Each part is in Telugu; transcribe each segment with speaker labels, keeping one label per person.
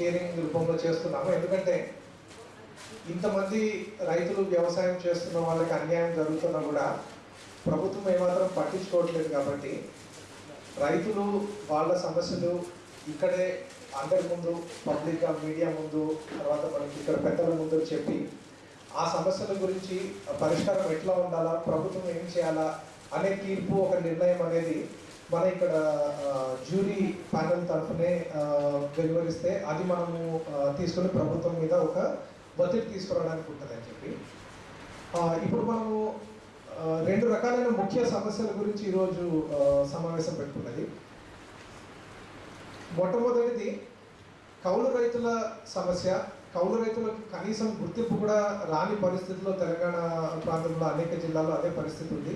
Speaker 1: కేరింగ్ రూపంలో చేస్తున్నాము. ఎందుకంటే ఇంతమంది రైతులు వ్యవసాయం చేస్తున్న వాళ్ళకి అన్యాయం జరుగుతున్నా కూడా ప్రభుత్వం ఏమాత్రం పట్టించుకోవట్లేదు కాబట్టి రైతులు వాళ్ళ సమస్యలు ఇక్కడే అందరి ముందు పబ్లిక్గా మీడియా ముందు తర్వాత మనకి ఇక్కడ పెద్దల ముందు చెప్పి ఆ సమస్యల గురించి పరిష్కారం ఎట్లా ఉండాలా ప్రభుత్వం ఏం చేయాలా అనే తీర్పు ఒక నిర్ణయం అనేది మన ఇక్కడ జ్యూరీ ప్యానల్ తరఫునే వెలువరిస్తే అది మనము తీసుకుని ప్రభుత్వం మీద ఒక ఒత్తిడి తీసుకురావడానికి ఉంటుందని చెప్పి. ఇప్పుడు మనము రెండు రకాలైన ముఖ్య సమస్యల గురించి ఈరోజు సమావేశం పెట్టుకున్నది. మొట్టమొదటిది కౌలు రైతుల సమస్య. కౌలు రైతులకు కనీసం గుర్తింపు కూడా రాని పరిస్థితిలో తెలంగాణ ప్రాంతంలో అనేక జిల్లాల్లో అదే పరిస్థితి ఉంది.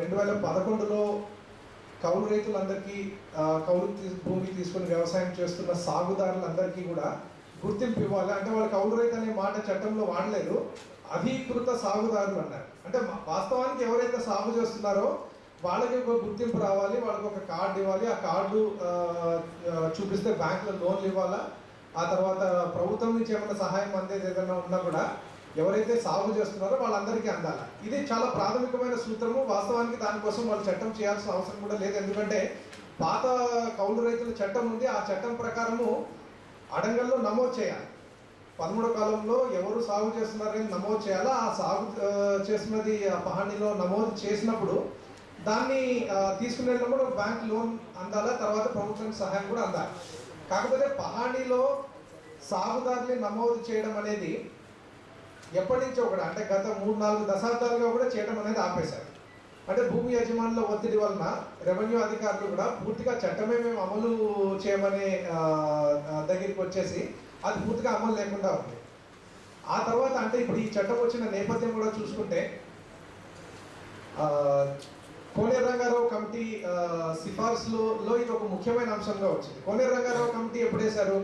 Speaker 1: రెండు వేల పదకొండులో కౌలు రైతులందరికీ కౌలు భూమి తీసుకుని వ్యవసాయం చేస్తున్న సాగుదారులందరికీ కూడా గుర్తింపు ఇవ్వాలి. అంటే వాళ్ళు కౌలు రైతు అనే మాట చట్టంలో వాడలేదు. అధీకృత సాగుదారులు అన్నారు. అంటే వాస్తవానికి ఎవరైతే సాగు చేస్తున్నారో వాళ్ళకి ఒక గుర్తింపు రావాలి వాళ్ళకి ఒక కార్డు ఇవ్వాలి. ఆ కార్డు చూపిస్తే బ్యాంకులో లోన్లు ఇవ్వాలా? ఆ తర్వాత ప్రభుత్వం నుంచి ఏమైనా సహాయం అందేది ఏదైనా ఉన్నా కూడా ఎవరైతే సాగు చేస్తున్నారో వాళ్ళందరికీ అందాలి. ఇది చాలా ప్రాథమికమైన సూత్రము. వాస్తవానికి దానికోసం వాళ్ళు చట్టం చేయాల్సిన అవసరం కూడా లేదు. ఎందుకంటే పాత కౌలు రైతుల చట్టం ఉంది. ఆ చట్టం ప్రకారము అడంగల్లో నమోదు చేయాలి. పదమూడో కాలంలో ఎవరు సాగు చేస్తున్నారని నమోదు చేయాలా? ఆ సాగు చేసినది ఆ పహాణిలో నమోదు చేసినప్పుడు దాన్ని తీసుకునేటప్పుడు బ్యాంక్ లోన్ అందాలా? తర్వాత ప్రభుత్వానికి సహాయం కూడా అందాలి. కాకపోతే పహాణిలో సాగుదారుని నమోదు చేయడం అనేది ఎప్పటి నుంచో ఒకటి అంటే గత మూడు నాలుగు దశాబ్దాలుగా కూడా చేయడం అనేది ఆపేశారు. అంటే భూమి యజమానుల ఒత్తిడి వలన రెవెన్యూ అధికారులు కూడా పూర్తిగా చట్టమే మేము అమలు చేయమనే దగ్గరికి వచ్చేసి అది పూర్తిగా అమలు లేకుండా ఉంది. ఆ తర్వాత అంటే ఇప్పుడు ఈ చట్టం వచ్చిన నేపథ్యం కూడా చూసుకుంటే కోనేరు రంగారావు కమిటీ సిఫార్సులో ఇది ఒక ముఖ్యమైన అంశంగా వచ్చింది. కోనేరు రంగారావు కమిటీ ఎప్పుడు వేశారు?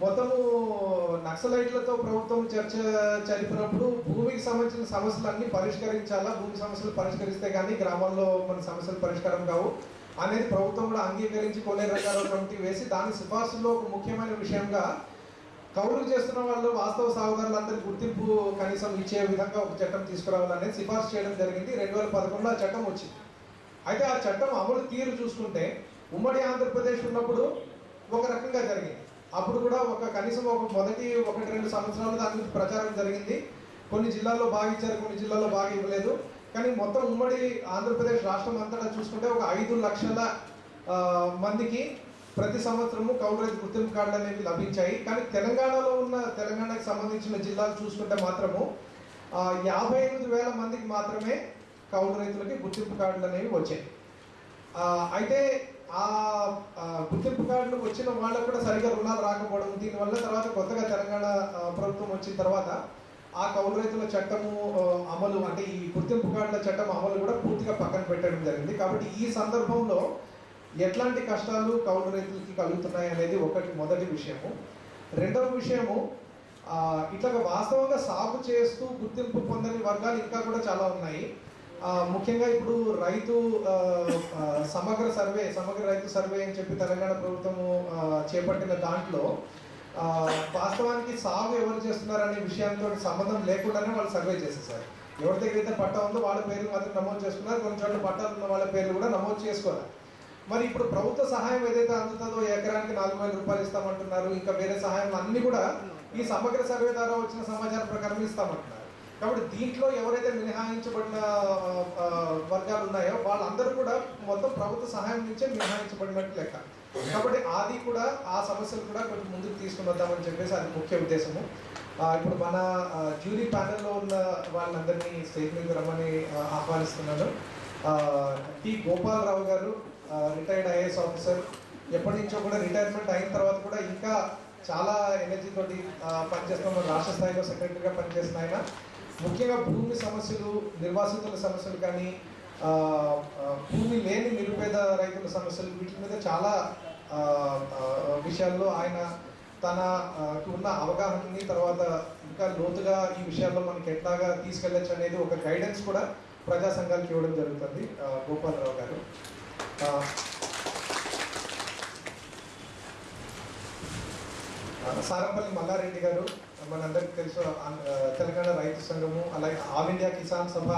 Speaker 1: మొత్తము నక్సలైట్లతో ప్రభుత్వం చర్చ జరిపినప్పుడు భూమికి సంబంధించిన సమస్యలన్నీ పరిష్కరించాలా? భూమి సమస్యలు పరిష్కరిస్తే కానీ గ్రామాల్లో మన సమస్యలు పరిష్కారం కావు. అనేది ప్రభుత్వం కూడా అంగీకరించి కోనేరు కమిటీ వేసి దాని సిఫార్సులో ఒక ముఖ్యమైన విషయంగా కౌలు చేస్తున్న వాళ్ళు వాస్తవ సాగుదారులందరికీ గుర్తింపు కనీసం ఇచ్చే విధంగా ఒక చట్టం తీసుకురావాలనేది సిఫార్సు చేయడం జరిగింది. రెండు వేల పదకొండులో ఆ చట్టం వచ్చింది. అయితే ఆ చట్టం అమలు తీరు చూసుకుంటే ఉమ్మడి ఆంధ్రప్రదేశ్ ఉన్నప్పుడు ఒక రకంగా జరిగింది. అప్పుడు కూడా ఒక కనీసం ఒక మొదటి ఒకటి రెండు సంవత్సరాలు దాని గురించి ప్రచారం జరిగింది. కొన్ని జిల్లాల్లో బాగా ఇచ్చారు కొన్ని జిల్లాల్లో బాగా ఇవ్వలేదు. కానీ మొత్తం ఉమ్మడి ఆంధ్రప్రదేశ్ రాష్ట్రం అంతటా చూసుకుంటే ఒక ఐదు లక్షల మందికి ప్రతి సంవత్సరము కౌలు గుర్తింపు కార్డులు అనేవి లభించాయి. కానీ తెలంగాణలో ఉన్న తెలంగాణకు సంబంధించిన జిల్లాలు చూసుకుంటే మాత్రము యాభై ఎనిమిది వేల మందికి మాత్రమే కౌలు రైతులకి గుర్తింపు కార్డులు అనేవి వచ్చాయి. అయితే ఆ గుర్తింపు కార్డులు వచ్చిన వాళ్ళకు కూడా సరిగా రుణాలు రాకపోవడం దీనివల్ల తర్వాత కొత్తగా తెలంగాణ ప్రభుత్వం వచ్చిన తర్వాత ఆ కౌలు రైతుల చట్టము అమలు అంటే ఈ గుర్తింపు కార్డుల చట్టం అమలు కూడా పూర్తిగా పక్కన పెట్టడం జరిగింది. కాబట్టి ఈ సందర్భంలో ఎట్లాంటి కష్టాలు కౌలు రైతులకి కలుగుతున్నాయి అనేది ఒకటి మొదటి విషయము. రెండవ విషయము ఇట్లా వాస్తవంగా సాగు చేస్తూ గుర్తింపు పొందని వర్గాలు ఇంకా కూడా చాలా ఉన్నాయి. ముఖ్యంగా ఇప్పుడు రైతు సమగ్ర సర్వే సమగ్ర రైతు సర్వే అని చెప్పి తెలంగాణ ప్రభుత్వము చేపట్టిన దాంట్లో వాస్తవానికి సాగు ఎవరు చేస్తున్నారు అనే విషయంతో సంబంధం లేకుండానే వాళ్ళు సర్వే చేసేసారు. ఎవరి దగ్గర అయితే పట్టా ఉందో వాళ్ళ పేర్లు మాత్రం నమోదు చేసుకున్నారు. కొన్ని చోట్ల పట్టాలు ఉన్న వాళ్ళ పేర్లు కూడా నమోదు చేసుకోవాలి. మరి ఇప్పుడు ప్రభుత్వ సహాయం ఏదైతే అందుతుందో ఎకరానికి నాలుగు వేల రూపాయలు ఇస్తామంటున్నారు. ఇంకా వేరే సహాయం అన్ని కూడా ఈ సమగ్ర సర్వే ద్వారా వచ్చిన సమాచారం ప్రకారం ఇస్తామంటున్నారు. కాబట్టి దీంట్లో ఎవరైతే మినహాయించబడిన వర్గాలు ఉన్నాయో వాళ్ళందరూ కూడా మొత్తం ప్రభుత్వ సహాయం నుంచే మినహాయించబడినట్టు లెక్క. కాబట్టి అది కూడా ఆ సమస్యలు కూడా కొంచెం ముందుకు తీసుకుని వద్దామని చెప్పేసి అది ముఖ్య ఉద్దేశము. ఇప్పుడు మన జ్యూరీ ప్యానెల్లో ఉన్న వాళ్ళందరినీ స్టేజ్ మీద రమ్మని ఆహ్వానిస్తున్నాను. టి గోపాలరావు గారు రిటైర్డ్ ఐఏఎస్ ఆఫీసర్ ఎప్పటి నుంచో కూడా రిటైర్మెంట్ అయిన తర్వాత కూడా ఇంకా చాలా ఎనర్జీ తోటి పనిచేస్తున్న రాష్ట్ర స్థాయిలో సెక్రటరీగా పనిచేసిన ఆయన. ముఖ్యంగా భూమి సమస్యలు నిర్వాసితుల సమస్యలు కానీ భూమి లేని నిరుపేద రైతుల సమస్యలు వీటి మీద చాలా విషయాల్లో ఆయన తన ఉన్న అవగాహనని తర్వాత ఇంకా లోతుగా ఈ విషయాల్లో మనకి ఎట్లాగా తీసుకెళ్ళచ్చు అనేది ఒక గైడెన్స్ కూడా ప్రజా సంఘాలకు ఇవ్వడం జరుగుతుంది గోపాలరావు గారు. సారంపల్లి మల్లారెడ్డి గారు మనందరికీ తెలుసు తెలంగాణ రైతు సంఘము అలాగే ఆల్ ఇండియా కిసాన్ సభ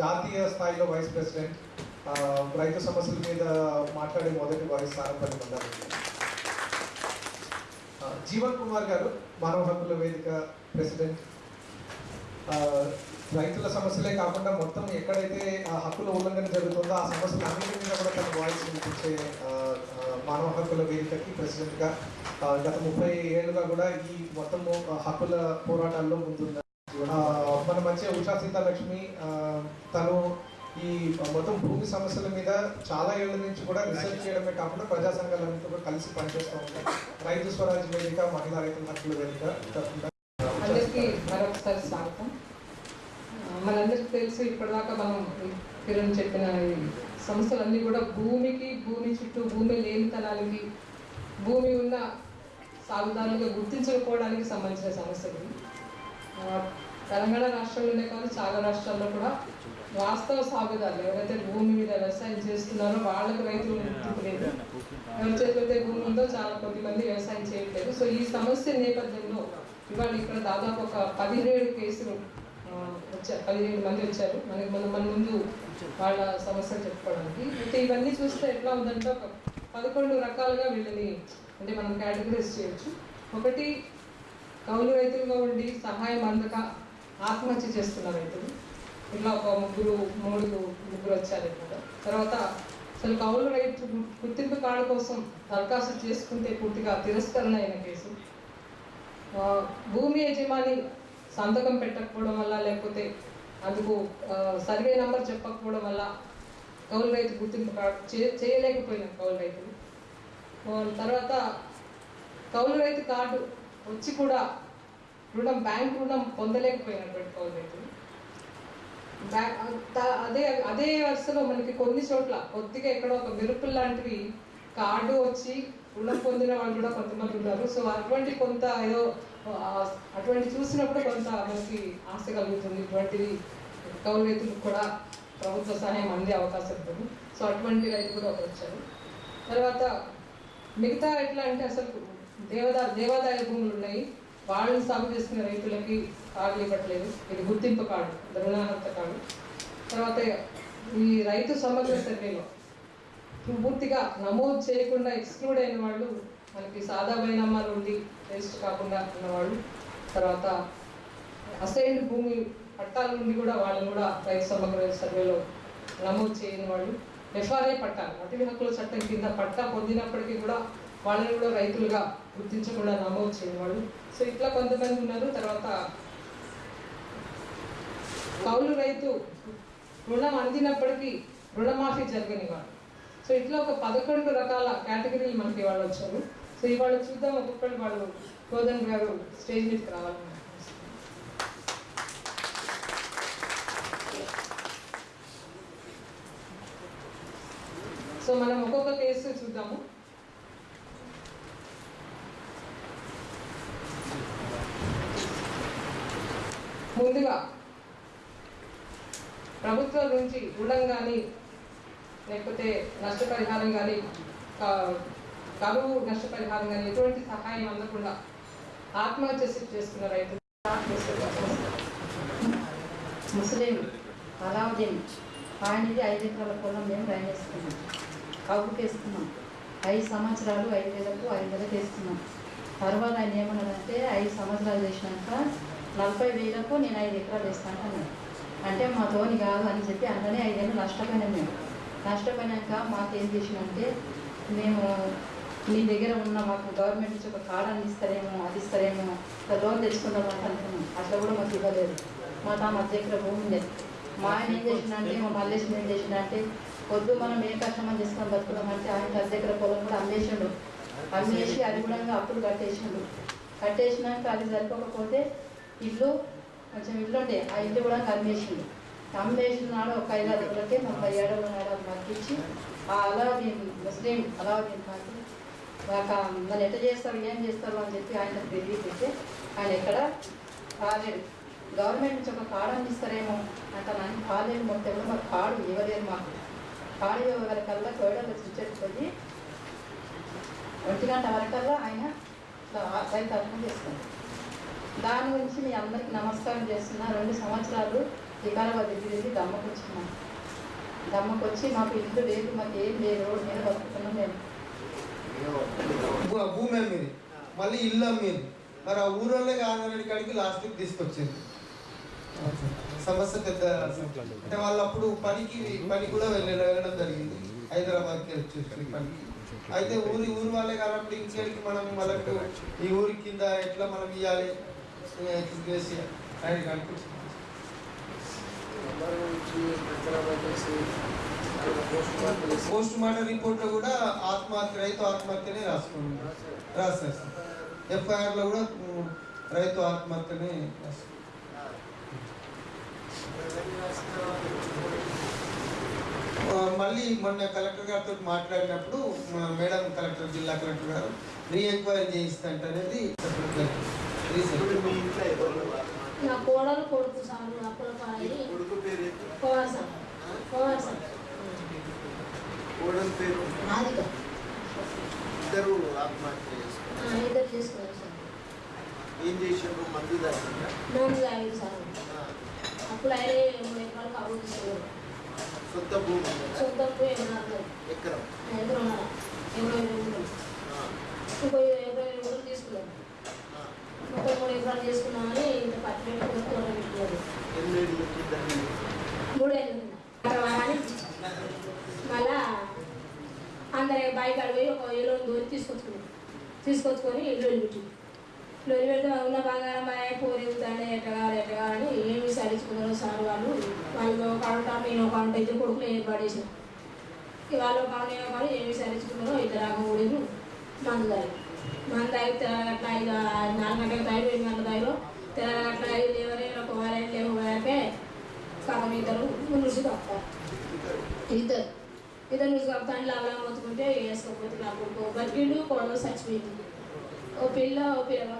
Speaker 1: జాతీయ స్థాయిలో వైస్ ప్రెసిడెంట్ రైతు సమస్యల మీద మాట్లాడే మొదటి వాయిస్ సారంపల్లి మల్లారెడ్డి జీవన్ కుమార్ గారు మానవ హక్కుల వేదిక ప్రెసిడెంట్. రైతుల సమస్యలే కాకుండా మొత్తం ఎక్కడైతే ఆ హక్కుల ఉల్లంఘన జరుగుతుందో ఆ సమస్యలు అన్నింటి మీద కూడా తన వాయిస్ వినిపించే మానవ హక్కుల వేదికకి ప్రెసిడెంట్గా గత ముప్పై ఏళ్ళుగా కూడా ఈ మొత్తము హక్కుల పోరాటాల్లో ముందున్న మన మంచి ఉషా సీతాలక్ష్మి తను ఈ మొత్తం భూమి సమస్యల మీద చాలా ఏళ్ళ నుంచి కూడా రీసెర్చ్ చేయడమే కాకుండా ప్రజా సంఘాలన్నింటితో కూడా కలిసి పనిచేస్తూ ఉంటాం రైతు స్వరాజ్ వేదిక మహిళా రైతుల హక్కుల వేదిక
Speaker 2: అందరికీ మరొకసారి స్వాగతం. మనందరికీ తెలుసు ఇప్పటిదాకా మనం కిరణ్ చెప్పిన సంస్థలన్నీ సమస్యలన్నీ కూడా భూమికి భూమి చుట్టూ భూమి లేనితనానికి భూమి ఉన్న సాగుదారులుగా గుర్తించకపోవడానికి సంబంధించిన సమస్యలు. తెలంగాణ రాష్ట్రంలోనే కాదు చాలా రాష్ట్రాల్లో కూడా వాస్తవ సాగుదారులు ఎవరైతే భూమి మీద వ్యవసాయం చేస్తున్నారో వాళ్ళకి రైతులు లేదు. ఎవరి చేతులైతే భూమి ఉందో చాలా కొద్ది మంది వ్యవసాయం చేయట్లేదు. సో ఈ సమస్య నేపథ్యంలో ఇవాళ ఇక్కడ దాదాపు ఒక పదిహేడు కేసులు వచ్చారు పదిహేడు మంది వచ్చారు. మనకి మన మన ముందు వాళ్ళ సమస్యలు చెప్పుకోవడానికి. అయితే ఇవన్నీ చూస్తే ఎట్లా ఉందంటే ఒక పదకొండు రకాలుగా వీళ్ళని అంటే మనం కేటగిరీస్ చేయొచ్చు. ఒకటి కౌలు రైతులుగా ఉండి సహాయం అందక ఆత్మహత్య చేస్తున్న రైతులు. ఇట్లా ఒక ముగ్గురు మూడు ముగ్గురు వచ్చారు ఇక్కడ తర్వాత అసలు కౌలు రైతు గుర్తింపు కార్డు కోసం దరఖాస్తు చేసుకుంటే పూర్తిగా తిరస్కరణ అయిన కేసు. భూమి యజమాని సంతకం పెట్టకపోవడం వల్ల లేకపోతే అందుకు సర్వే నంబర్ చెప్పకపోవడం వల్ల కౌలు రైతు గుర్తింపు కార్డు చేయలేకపోయిన కౌలు రైతులు. తర్వాత కౌలు రైతు కార్డు వచ్చి కూడా రుణం బ్యాంక్ రుణం పొందలేకపోయినటువంటి కౌలు రైతులు. అదే అదే వరుసలో మనకి కొన్ని చోట్ల కొద్దిగా ఎక్కడ ఒక మెరుపులు లాంటివి కార్డు వచ్చి రుణం పొందిన వాళ్ళు కూడా కొంతమంది ఉన్నారు. సో అటువంటి కొంత ఏదో అటువంటి చూసినప్పుడు కొంత మనకి ఆశ కలుగుతుంది. ఇటువంటివి కౌలు రైతులకు కూడా ప్రభుత్వ సహాయం అందే అవకాశం ఉంటుంది. సో అటువంటి రైతు కూడా ఒకరు వచ్చారు. తర్వాత మిగతా ఎట్లా అంటే అసలు దేవదా దేవాదాయ భూములు ఉన్నాయి. వాళ్ళని సాగు చేసుకునే రైతులకి కార్డులు ఇవ్వట్లేదు. ఇది గుర్తింపు కార్డు రుణార్హత కార్డు. తర్వాత ఈ రైతు సమగ్ర సర్వేలో పూర్తిగా నమోదు చేయకుండా ఎక్స్క్లూడ్ అయిన వాళ్ళు మనకి సాదా బైనామాలు ఉండి రిజిస్టర్ కాకుండా ఉన్నవాళ్ళు తర్వాత అసైన్డ్ భూమి పట్టాల నుండి కూడా వాళ్ళని కూడా రైతు సమగ్ర సర్వేలో నమోదు చేయని వాళ్ళు. ఎఫ్ఆర్ఐ పట్టాలు అటవీ హక్కుల చట్టం కింద పట్టా పొందినప్పటికీ కూడా వాళ్ళని కూడా రైతులుగా గుర్తించకుండా నమోదు చేయని వాళ్ళు. సో ఇట్లా కొంతమంది ఉన్నారు. తర్వాత కౌలు రైతు రుణం అందినప్పటికీ రుణమాఫీ జరగని వాడు. సో ఇట్లా ఒక పదకొండు రకాల కేటగిరీలు మనకి వాళ్ళు వచ్చారు. సో ఇవాళ చూద్దాం ఒక్కొక్కటి వాళ్ళు కోదన్ గారు స్టేజ్ మీదకి రావాలి సో మనం ఒక్కొక్క కేసు చూద్దాము. ముందుగా ప్రభుత్వం నుంచి రుణం కానీ లేకపోతే నష్టపరిహారం కానీ కరువు నష్టపరిహారం కానీ ఎటువంటి సహాయం అందకుండా ఆత్మహత్య చేసుకున్న రైతులు
Speaker 3: ముస్లిం అలావుద్దీన్ ఆయనది ఐదు ఎకరాల పొలం మేము రైన్ వేసుకున్నాం కవుకు వేసుకున్నాం ఐదు సంవత్సరాలు ఐదు వేలకు ఐదు వేలకు వేసుకున్నాం తర్వాత ఆయన ఏమన్నాడంటే ఐదు సంవత్సరాలు చేసినాక నలభై వేలకు నేను ఐదు ఎకరాలు వేస్తాను అన్నాడు. అంటే మా తోని కాదు అని చెప్పి అందులోనే ఐదేళ్ళు నష్టపోయినాం మేము. నష్టపోయినాక మాకేం చేసినంటే మేము నీ దగ్గర ఉన్న మాకు గవర్నమెంట్ నుంచి ఒక కార్డు అందిస్తారేమో ఇస్తారేమో అది ఇస్తారేమో లోన్ తెచ్చుకుందాం అని అనుకున్నాం. అట్లా కూడా మాకు ఇవ్వలేదు. మా తా మధ్య దగ్గర భూమి ఉండేది మా ఆయన ఏం చేసినంటే మా మల్లేశ్వరం ఏం చేసినంటే పొద్దు మనం ఏ కష్టమని చేసుకొని బతుకుదామంటే ఆయన అద్దె దగ్గర పొలం కూడా అమ్మేసిండు. అమ్మేసి అది కూడా అప్పులు కట్టేసిండు. కట్టేసినాక అది సరిపోకపోతే ఇల్లు కొంచెం ఇల్లు ఉండే ఆ ఇల్లు కూడా అమ్మేసిండు అమ్మేసిన నాడు ఒక ఐదు అడుగులకే ముప్పై ఏడవ నాడు అది మగ్గించి ఆ అలావుద్దీన్ ముస్లిం అలావుద్దీన్ ఖాన్ ఒక ఎట్ట చేస్తారు ఏం చేస్తారు అని చెప్పి ఆయన తిరిగి పెట్టి ఆయన ఎక్కడ కాలేడు గవర్నమెంట్ నుంచి ఒక కార్డు అందిస్తారేమో అంటే నాకు కాలేదు మొత్తం కూడా మాకు కార్డు ఇవ్వలేరు మాకు. కార్డు వరకల్లా కల్లా కోయడంలో ఒంటి గంట వరకల్లా ఆయన ఇట్లా రైతు అర్థం దాని గురించి మీ అందరికి నమస్కారం చేస్తున్నా. రెండు సంవత్సరాలు వికారాబాద్ దగ్గరికి దమ్మకు వచ్చినా. దమ్మకు వచ్చి మాకు ఇల్లు లేదు మాకు ఏం లేదు నేను బతుకుతున్నాను
Speaker 4: నేను భూమి అమ్మింది. మళ్ళీ ఇల్లు అమ్మింది. మరి ఆ ఊరోళ్ళే కాంగారెడ్డి కాడికి లాస్ట్కి తీసుకొచ్చింది. సమస్య పెద్ద అంటే వాళ్ళు అప్పుడు పనికి పని కూడా వెళ్ళడం జరిగింది. హైదరాబాద్కి వచ్చేసి పనికి. అయితే ఊరి ఊరి వాళ్ళే కాబట్టి ఇంకేడికి మనం వాళ్ళకు ఈ ఊరి కింద ఎట్లా మనం ఇవ్వాలి చేసి ఆయన అనిపించింది పోస్ట్ మార్టం రిపోర్ట్లో కూడా ఆత్మహత్య రైతు ఆత్మహత్యనే రాసుకున్నాం రాసేస్తాం ఎఫ్ఐఆర్లో కూడా రైతు ఆత్మహత్యనే రాసుకున్నాం మళ్ళీ మొన్న కలెక్టర్ గారితో మాట్లాడినప్పుడు మా మేడం కలెక్టర్ జిల్లా కలెక్టర్ గారు రీ ఎంక్వైరీ చేయిస్తంట అనేది
Speaker 5: నా కోడలు కొడుకు
Speaker 6: పేరు కోడల ఇద్దరు ఆత్మహత్య చేసుకున్నారు. ఏం మందు తాగింది
Speaker 5: సార్. అప్పుడు ఆయనే మూడు ఎకరాలు కబుర్ తీసుకున్నారు
Speaker 6: సొంత భూమి
Speaker 5: ఏమన్నారు
Speaker 6: ఎకరం.
Speaker 5: ఇరవై
Speaker 6: ఆ,
Speaker 5: ఇంకో ఇరవై
Speaker 6: ఆ.
Speaker 5: ముప్పై మూడు ఎకరాలు చేసుకున్నామని ఇంత పట్టి పెట్టుకుని తోట మూడేళ్ళు మళ్ళా అందరి అడిగి ఒక ఏలో దూరి తీసుకొచ్చుకున్నాం. తీసుకొచ్చుకొని లొలి పెట్టి లొలి పెడితే ఉన్న బంగారం బాయ్ పోరి ఎట్ట కావాలి ఎట్ట కావాలని ఏమి సరించుకున్నారు సార్ వాళ్ళు? వాళ్ళు ఒక అంట నేను ఒక అంట ఇద్దరు కొడుకులు ఏర్పాటేసాను వాళ్ళు ఒక అంట నేను ఒక ఏమి ఇద్దరు ఆగ ఊడిరు మందు తాగి. మందు తాగితే అట్లా ఐదు నాలుగు గంటలకు తాగి ఎనిమిది గంటల తాగిలో అట్లా ఐదు లేవరే ఒక లేవు లేవకే సగం ఇద్దరు మునుసు కప్పారు ఇద్దరు. ఇద్దరు మునుసు కప్తాను లాభం మొత్తుకుంటే వేసుకోకపోతే నా కొడుకు బతికిండు చచ్చిపోయింది. ఓ పిల్ల ఓ పిల్ల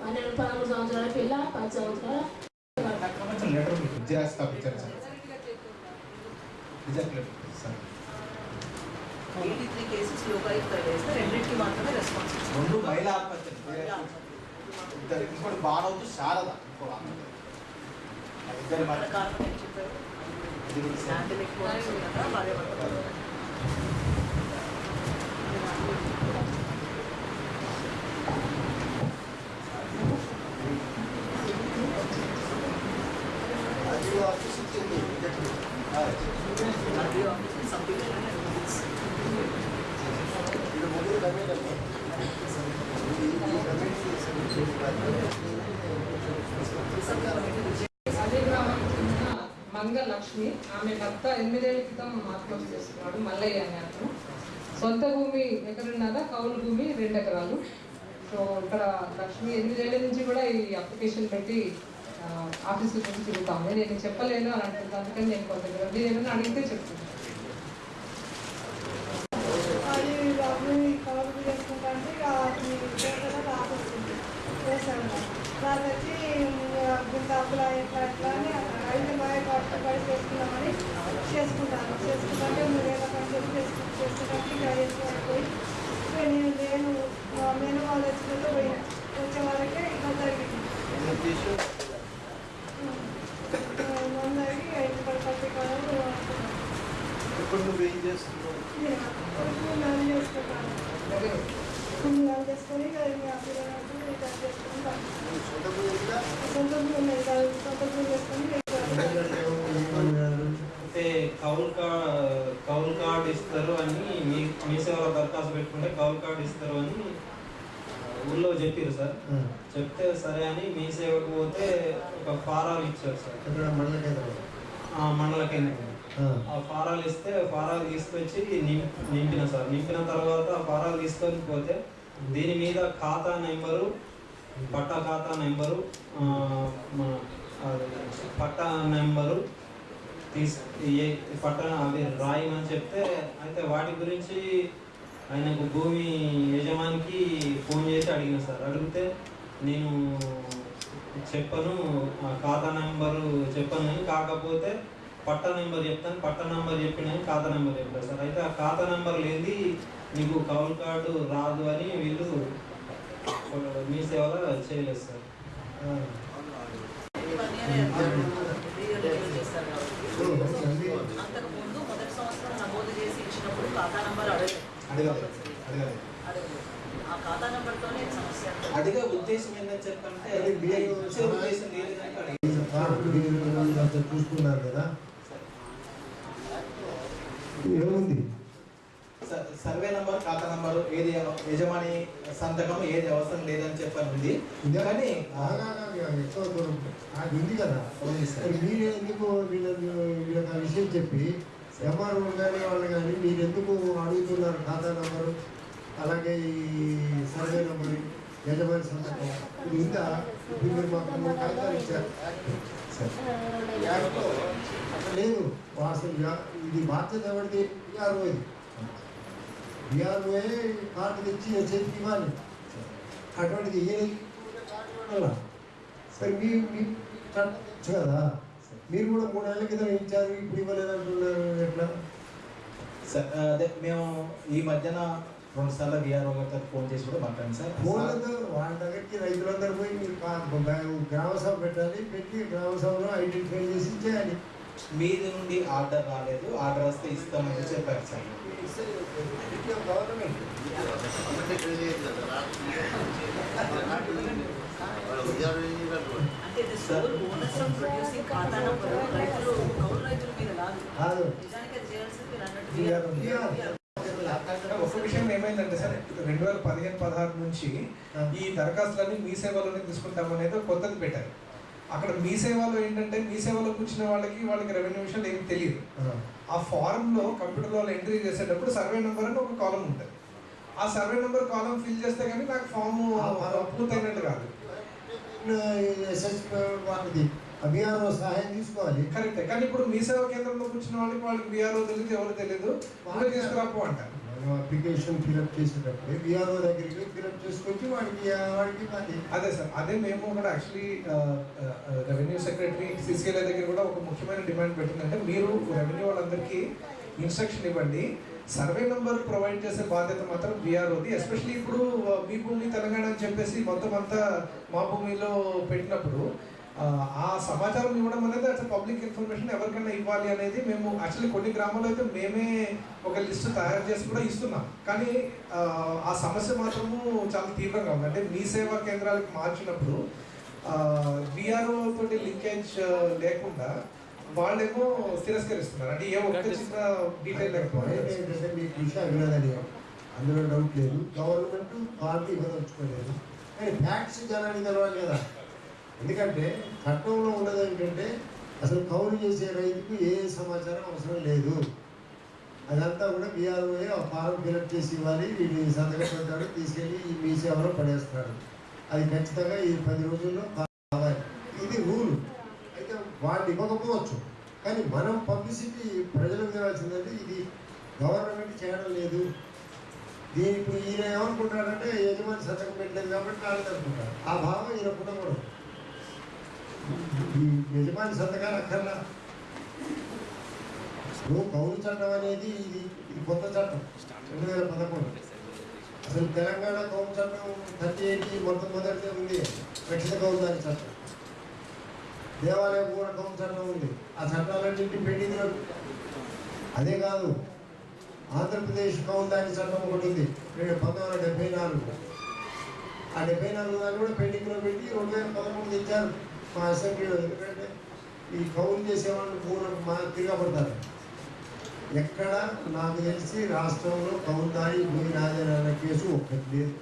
Speaker 5: పన్నెండు పదమూడు సంవత్సరాల పిల్ల పది సంవత్సరాల
Speaker 7: రెండింటికి మాత్రమే రెస్పాన్స్
Speaker 8: రెండు మహిళా ఆత్మహత్యలు ఇద్దరు ఇంకోటి బాణవుతూ శారద ఇంకో ఆమె. ఆ మధ్య
Speaker 7: కారణం ఏం చెప్పారు
Speaker 8: ఇది కూడా సార్.
Speaker 7: పాండమిక్ మూలంగా భార్య భర్తలు
Speaker 6: అదే
Speaker 2: మంగ లక్ష్మి ఆమె భర్త ఎనిమిదేళ్ళ క్రితం ఆత్మహత్య చేసుకున్నాడు మల్లయ్య అని అతను. సొంత భూమి ఎకరున్నర కౌలు భూమి రెండు ఎకరాలు సో ఇక్కడ లక్ష్మి ఎనిమిదేళ్ళ నుంచి కూడా ఈ అప్లికేషన్ పెట్టి ఆ, ఆఫీస్ నుంచి తిరుగుతాము. నేను చెప్పలేను అని అంటుంది అందుకని నేను కొంత నేను ఏమైనా అడిగితే
Speaker 9: చేసుకుంటే వచ్చి ఇంత అప్పుల ఎట్లా ఎట్లా అని అయితే మా కష్టపడి చేసుకున్నామని చేసుకుంటాను. చేసుకుంటే మూడేళ్ళ పని చెప్పి చేసుకుంటే ఇక నేను నేను మా మేన వాళ్ళు వచ్చినట్టు పోయినా. వచ్చే వాళ్ళకే ఇట్లా జరిగింది
Speaker 6: ఏం చేసావు
Speaker 9: మందరికి ఇంటి పడి కాదు
Speaker 6: ఇప్పుడు నువ్వేం చేస్తున్నావు
Speaker 9: నేను చేసుకుంటాను
Speaker 2: అదే
Speaker 9: పుణ్యాలు చేసుకొని ఇక ఇంకా పిల్లలకు ఇట్లా చేసుకుంటాను
Speaker 6: నువ్వు సొంత భూమి ఉందా?
Speaker 9: సొంత భూమి ఉన్నాయి కదా, సొంత చేసుకొని
Speaker 10: అంటే కౌలు కార్డ్ కౌలు కార్డ్ ఇస్తారు అని మీ మీ సేవలో దరఖాస్తు పెట్టుకుంటే కౌలు కార్డ్ ఇస్తారు అని ఊళ్ళో చెప్పారు సార్. చెప్తే సరే అని మీ సేవకు పోతే ఒక ఫారాలు ఇచ్చారు సార్.
Speaker 4: మండల కేంద్రం
Speaker 10: ఆ మండల కేంద్రం ఆ. ఫారాలు ఇస్తే ఫారాలు తీసుకొచ్చి నింపిన సార్. నింపిన తర్వాత ఆ ఫారాలు తీసుకొని పోతే దీని మీద ఖాతా నెంబరు పట్టా ఖాతా నెంబరు మన పట్టా నెంబరు తీస్ ఏ పట్టా అవి రాయమని చెప్తే అయితే వాటి గురించి ఆయనకు భూమి యజమానికి ఫోన్ చేసి అడిగిన సార్. అడిగితే నేను చెప్పను ఖాతా నెంబరు చెప్పను. కాకపోతే పట్టా నెంబర్ చెప్తాను పట్టా నెంబర్ చెప్పినని ఖాతా నెంబర్ చెప్పారు సార్ అయితే ఆ ఖాతా నెంబర్ లేని నీకు కౌలు కార్డు రాదు అని వీళ్ళు మీ సేవలో చేయలేదు సార్
Speaker 7: అంతకు ముందు మొదటి సంవత్సరం నమోదు చేసి ఇచ్చినప్పుడు ఖాతా నంబర్ అడగలేదు
Speaker 8: అడగలేదు అడగలేదు
Speaker 7: అడగలేదు ఆ ఖాతా నంబర్తోనే సమస్య
Speaker 10: అడిగే ఉద్దేశం ఏంటని చెప్పంటే ఉద్దేశం
Speaker 11: చూసుకున్నారు కదా ఏముంది?
Speaker 8: సర్వే నంబర్ ఖాతా నంబర్ ఏది యజమాని సంతకం ఏది అవసరం లేదని చెప్పని ఉంది కానీ
Speaker 11: అది ఉంది కదా. మరి ఎందుకు వీళ్ళ వీళ్ళకి ఆ విషయం చెప్పి ఎంఆర్ఓ కానీ వాళ్ళు కానీ మీరు ఎందుకు అడుగుతున్నారు ఖాతా నంబరు? అలాగే ఈ సర్వే నంబరు యజమాని సంతకం? ఇది ఉందా? ఇప్పుడు మీరు మాకు మూడు కాగితాలు ఇచ్చారు. యాక్ట్లో లేదు అసలు ఇది బాధ్యత ఎవరిది బీఆర్ఓ ఇది బీఆర్ఓ కార్డు తెచ్చి చేతికి ఇవ్వాలి అటువంటిది ఏ ఇవ్వాలా? సరే మీ మీ కట్టచ్చు కదా మీరు కూడా మూడేళ్ళ క్రితం ఇచ్చారు ఇప్పుడు ఇవ్వలేదంటున్నారు ఎట్లా
Speaker 8: అదే మేము ఈ మధ్యన రెండు సార్లు విఆర్ఓ గారితో ఫోన్ చేసి కూడా మాట్లాడాం సార్.
Speaker 11: ఫోన్లతో వాళ్ళ దగ్గరికి రైతులందరూ పోయి మీరు గ్రామ సభ పెట్టాలి పెట్టి గ్రామ సభలో ఐడెంటిఫై చేసి చేయాలి
Speaker 8: మీది నుండి ఆర్డర్ రాలేదు ఆర్డర్ వస్తే ఇస్తామని చెప్పారు సార్.
Speaker 11: గవర్నమెంట్
Speaker 1: విషయం ఏమైందంటే సార్ రెండు వేల పదిహేను పదహారు నుంచి ఈ దరఖాస్తులన్నీ మీ సేవలోనే తీసుకుంటాం అనేది కొత్తది పెట్టారు. అక్కడ మీ సేవలో ఏంటంటే మీ సేవలో కూర్చున్న వాళ్ళకి వాళ్ళకి రెవెన్యూ విషయాలు ఏమి తెలియదు. ఆ. ఫారం లో కంప్యూటర్లో ఎంట్రీ చేసేటప్పుడు సర్వే నెంబర్ అని ఒక కాలం ఉంటుంది. ఆ సర్వే నెంబర్ కాలం ఫిల్ చేస్తే కానీ నాకు ఫామ్ పూర్తయినట్టు కాదు.
Speaker 11: వాళ్ళది బీఆర్ఓ సహాయం తీసుకోవాలి.
Speaker 1: కరెక్టే. కానీ ఇప్పుడు మీ సేవా కేంద్రంలో కూర్చున్న వాళ్ళకి వాళ్ళకి బీఆర్ఓ తెలియదు ఎవరు తెలియదు వాళ్ళే తీసుకురాపు అంటారు.
Speaker 11: అప్లికేషన్ ఫిలప్ చేసేటప్పుడు విఆర్ఓ దగ్గరికి ఫిలప్ చేసుకొచ్చి వాడికి వాడికి అది
Speaker 1: అదే సార్ అదే మేము కూడా యాక్చువల్లీ రెవెన్యూ సెక్రటరీ సిసిఎల్ఏ దగ్గర కూడా ఒక ముఖ్యమైన డిమాండ్ పెట్టిందంటే మీరు రెవెన్యూ వాళ్ళందరికీ ఇన్స్ట్రక్షన్ ఇవ్వండి. సర్వే నెంబర్ ప్రొవైడ్ చేసే బాధ్యత మాత్రం బీఆర్ఓది ఎస్పెషల్లీ ఇప్పుడు మీ భూమి తెలంగాణ అని చెప్పేసి మొత్తం అంతా మా భూమిలో పెట్టినప్పుడు ఆ సమాచారం ఇవ్వడం అనేది అట్లా పబ్లిక్ ఇన్ఫర్మేషన్ ఎవరికైనా ఇవ్వాలి అనేది మేము యాక్చువల్లీ కొన్ని గ్రామాల్లో అయితే మేమే ఒక లిస్ట్ తయారు చేసి కూడా ఇస్తున్నాం. కానీ ఆ, సమస్య మాత్రము చాలా తీవ్రంగా ఉంది. అంటే మీ సేవా కేంద్రాలకు మార్చినప్పుడు విఆర్ఓ తోటి లింకేజ్ లేకుండా వాళ్ళేమో తిరస్కరిస్తున్నారు. అంటే ఏ ఒక్క చిన్న డీటెయిల్ లేకపోతే
Speaker 11: అందులో డౌట్ లేదు. గవర్నమెంట్ పార్టీ ఇవ్వదలుచుకోలేదు కానీ ఫ్యాక్ట్స్ జనానికి తెలవాలి కదా. ఎందుకంటే చట్టంలో ఉన్నది ఏంటంటే అసలు కౌలు చేసే రైతుకు ఏ సమాచారం అవసరం లేదు. అదంతా కూడా బీఆర్ఓఏ ఆ ఫారం ఫిలప్ చేసి ఇవ్వాలి. వీడి సంతకం పెడతాడు తీసుకెళ్ళి ఈ మీ సేవలో పడేస్తాడు అది ఖచ్చితంగా ఈ పది రోజుల్లో కావాలి. ఇది రూలు. అయితే వాళ్ళు ఇవ్వకపోవచ్చు. కానీ మనం పబ్లిసిటీ ప్రజలకు ఇవ్వాల్సిందంటే ఇది గవర్నమెంట్ చేయడం లేదు. దీని ఇప్పుడు ఈయన ఏమనుకుంటాడంటే యజమాని సంతకం పెట్టలేదు కాబట్టి వాళ్ళు అనుకుంటారు ఆ భావం ఈయన పుట్టకూడదు యజమాని సంతకాలు అక్కర్లా? ఇప్పుడు కౌలు చట్టం అనేది ఇది ఇది కొత్త చట్టం రెండు వేల పదకొండు. అసలు తెలంగాణ కౌలు చట్టం థర్టీ ఎయిటీ మొట్టమొదటిదే ఉంది రక్షిత కౌలుదారి చట్టం. దేవాలయ కూడా కౌలు చట్టం ఉంది. ఆ చట్టాలన్నింటినీ పెట్టింది అదే కాదు ఆంధ్రప్రదేశ్ కౌలుదారి చట్టం ఒకటి ఉంది రెండు పంతొమ్మిది వందల డెబ్బై నాలుగు. ఆ డెబ్బై నాలుగు దాన్ని కూడా పెండింగ్లో పెట్టి రెండు వేల పదకొండు తెచ్చారు మా అసెంబ్లీలో ఎందుకంటే ఈ కౌలు చేసేవాళ్ళు భూములకు మా తిరగబడతారు ఎక్కడ నాకు తెలిసి రాష్ట్రంలో కౌలుదారి భూమి నాదేనా అన్న కేసు ఒక్కటి లేదు.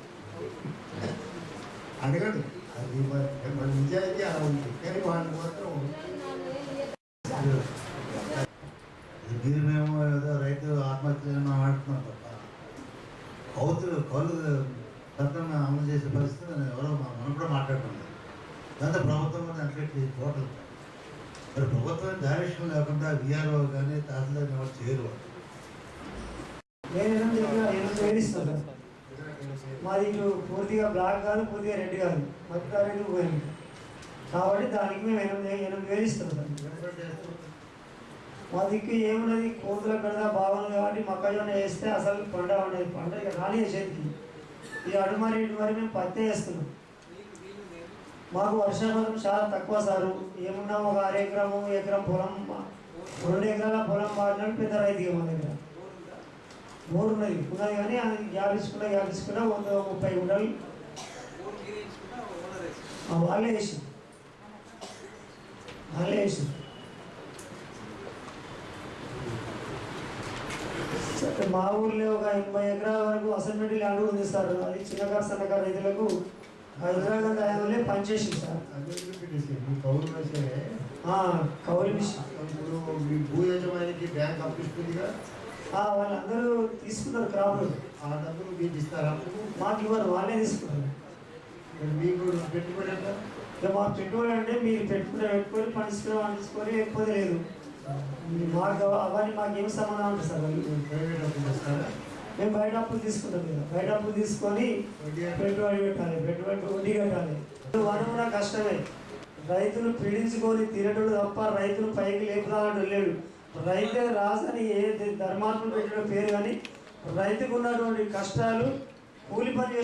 Speaker 11: అడగడు. అది మన- నిజాయితీ అలా ఉంది కానీ వాళ్ళు మాత్రం
Speaker 12: దీని మేము ఏదో రైతు ఆత్మహత్యలను ఆడుతున్నాం తప్ప కౌతులు కౌలు చట్టం అమలు చేసే పరిస్థితి ఎవరో మా- మనం కూడా మాట్లాడుతున్నాం దాంతో ప్రభుత్వం అని అట్లెట్ టోటల్ మరి ప్రభుత్వం డైరెక్షన్ లేకుండా విఆర్ఓ కానీ తహసీల్దార్ ఎవరు చేయరు
Speaker 13: నేను వేలు మాది ఇటు పూర్తిగా బ్లాక్ కాదు పూర్తిగా రెడ్ కాదు. అనేది పోయింది కాబట్టి దానికి మేము ఎనిమిది ఎనిమిది వేలు ఇస్తాం. మా దిక్కు ఏమున్నది? కోతుల పెడదా బాగుంది కాబట్టి మొక్కజొన్న వేస్తే అసలు పంట ఉండేది పంట ఇక రాని చేతికి. ఈ అడుమరి ఇటుమరి మేము పత్తే వేస్తున్నాం. మాకు వర్షాపాతం చాలా తక్కువ సారు. ఏమున్నా ఒక అర ఎకరము ఎకరం పొలం రెండు ఎకరాల పొలం వాడినాడు పెద్ద రైతు మా దగ్గర. బోర్ ఉన్నది. ఉన్నది కానీ అది యాభించుకున్నా యాభించుకున్నా వంద ముప్పై గుంటలు. వాళ్ళే వేసి వాళ్ళే వేసి మా ఊర్లో ఒక ఎనభై ఎకరాల వరకు అసైన్మెంట్ ల్యాండ్ ఉంది సార్. అది చిన్నకారు సన్నకారు రైతులకు హైదరాబాద్ హయాంలో పనిచేసింది సార్.
Speaker 11: కౌలు
Speaker 13: కౌలు మిషన్.
Speaker 11: ఇప్పుడు మీ భూ యజమానికి బ్యాంక్ అప్పిస్తుందిగా
Speaker 13: వాళ్ళందరూ తీసుకున్నారు క్రాపులు
Speaker 11: ఆ డబ్బులు మీకు ఇస్తారా
Speaker 13: మాకు ఇవ్వరు వాళ్ళే తీసుకున్నారు.
Speaker 11: మీకు పెట్టుబడి ఎంత
Speaker 13: ఇక మాకు పెట్టుబడి అంటే మీరు పెట్టుకుని పెట్టుకొని పండించుకుని పండించుకొని ఎక్కువ లేదు. మాకు అవన్నీ మాకు ఏం సంబంధం ఉంటుంది సార్
Speaker 11: ప్రైవేట్ అప్పులు ఇస్తారా
Speaker 13: మేము బయట అప్పులు తీసుకుంటాం కదా బయట అప్పులు తీసుకొని పెట్టుబడి పెట్టాలి. పెట్టుబడి వడ్డీ కట్టాలి. వనం కూడా కష్టమే. రైతులు పీడించుకొని తినటోడు తప్ప రైతులు పైకి లేపుదాలంటూ లేడు రైతే రాసని ఏ ధర్మాత్మలు పెట్టిన పేరు కానీ రైతుకు ఉన్నటువంటి కష్టాలు కూలి పని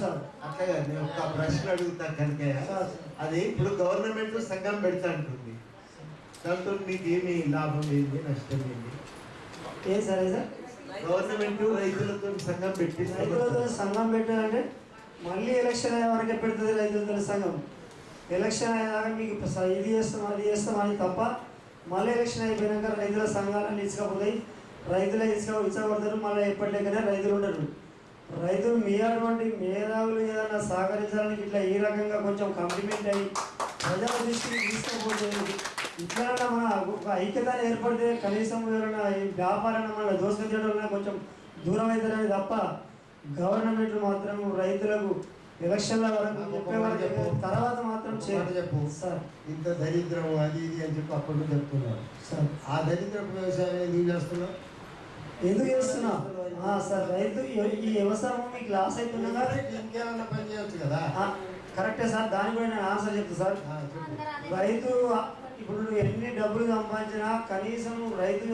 Speaker 13: సార్
Speaker 11: అట్లా నేను ఒక ప్రశ్న అడుగుతా కనుక. అది ఇప్పుడు గవర్నమెంట్ సంఘం పెడతా అంటుంది. దాంతో మీకు ఏమి లాభం ఏంది? నష్టం ఏంది?
Speaker 13: ఏం సరే సార్?
Speaker 11: గవర్నమెంట్ రైతులతో సంఘం పెట్టి
Speaker 13: రైతులతో సంఘం పెట్టాలంటే మళ్ళీ ఎలక్షన్ అయ్యే వరకే పెడుతుంది రైతులతో సంఘం. ఎలక్షన్ అయినాక మీకు ఇది చేస్తాం అది చేస్తాం అని తప్ప మళ్ళీ ఎలక్షన్ అయిపోయినాక రైతుల సంఘాలను ఇచ్చకపోతాయి. రైతులే ఇసుక ఇచ్చబడతారు మళ్ళీ ఎప్పటికైనా రైతులు ఉండరు. రైతులు మీ అటువంటి మేధావులు ఏదైనా సహకరించడానికి ఇట్లా ఈ రకంగా కొంచెం కంప్లిమెంట్ అయ్యి ప్రజల దృష్టికి తీసుకుపోతే ఇట్లా మన ఒక ఐక్యత ఏర్పడితే కనీసం ఎవరైనా ఈ వ్యాపారాన్ని మన దోసుకొచ్చేటోళ్ళని కొంచెం దూరం అవుతారని తప్ప గవర్నమెంట్ మాత్రం రైతులకు ఎలక్షన్ల వరకు తర్వాత మాత్రం
Speaker 11: చెప్పు.
Speaker 13: సార్.
Speaker 11: ఇంత దరిద్రం అది ఇది అని చెప్పి అప్పటి నుంచి చెప్తున్నారు.
Speaker 13: సార్.
Speaker 11: ఆ దరిద్రపు వ్యవసాయం ఎందుకు చేస్తున్నావు
Speaker 13: ఎందుకు చేస్తున్నా ఆ, సార్ రైతు ఈ- వ్యవసాయం మీకు లాస్ అవుతున్నా
Speaker 11: ఇంకేమన్నా పని చేయొచ్చు కదా.
Speaker 13: కరెక్టే సార్. దాని కూడా నేను ఆన్సర్ చెప్తా సార్. రైతు ఇప్పుడు నువ్వు ఎన్ని డబ్బులు సంపాదించినా కనీసం రైతు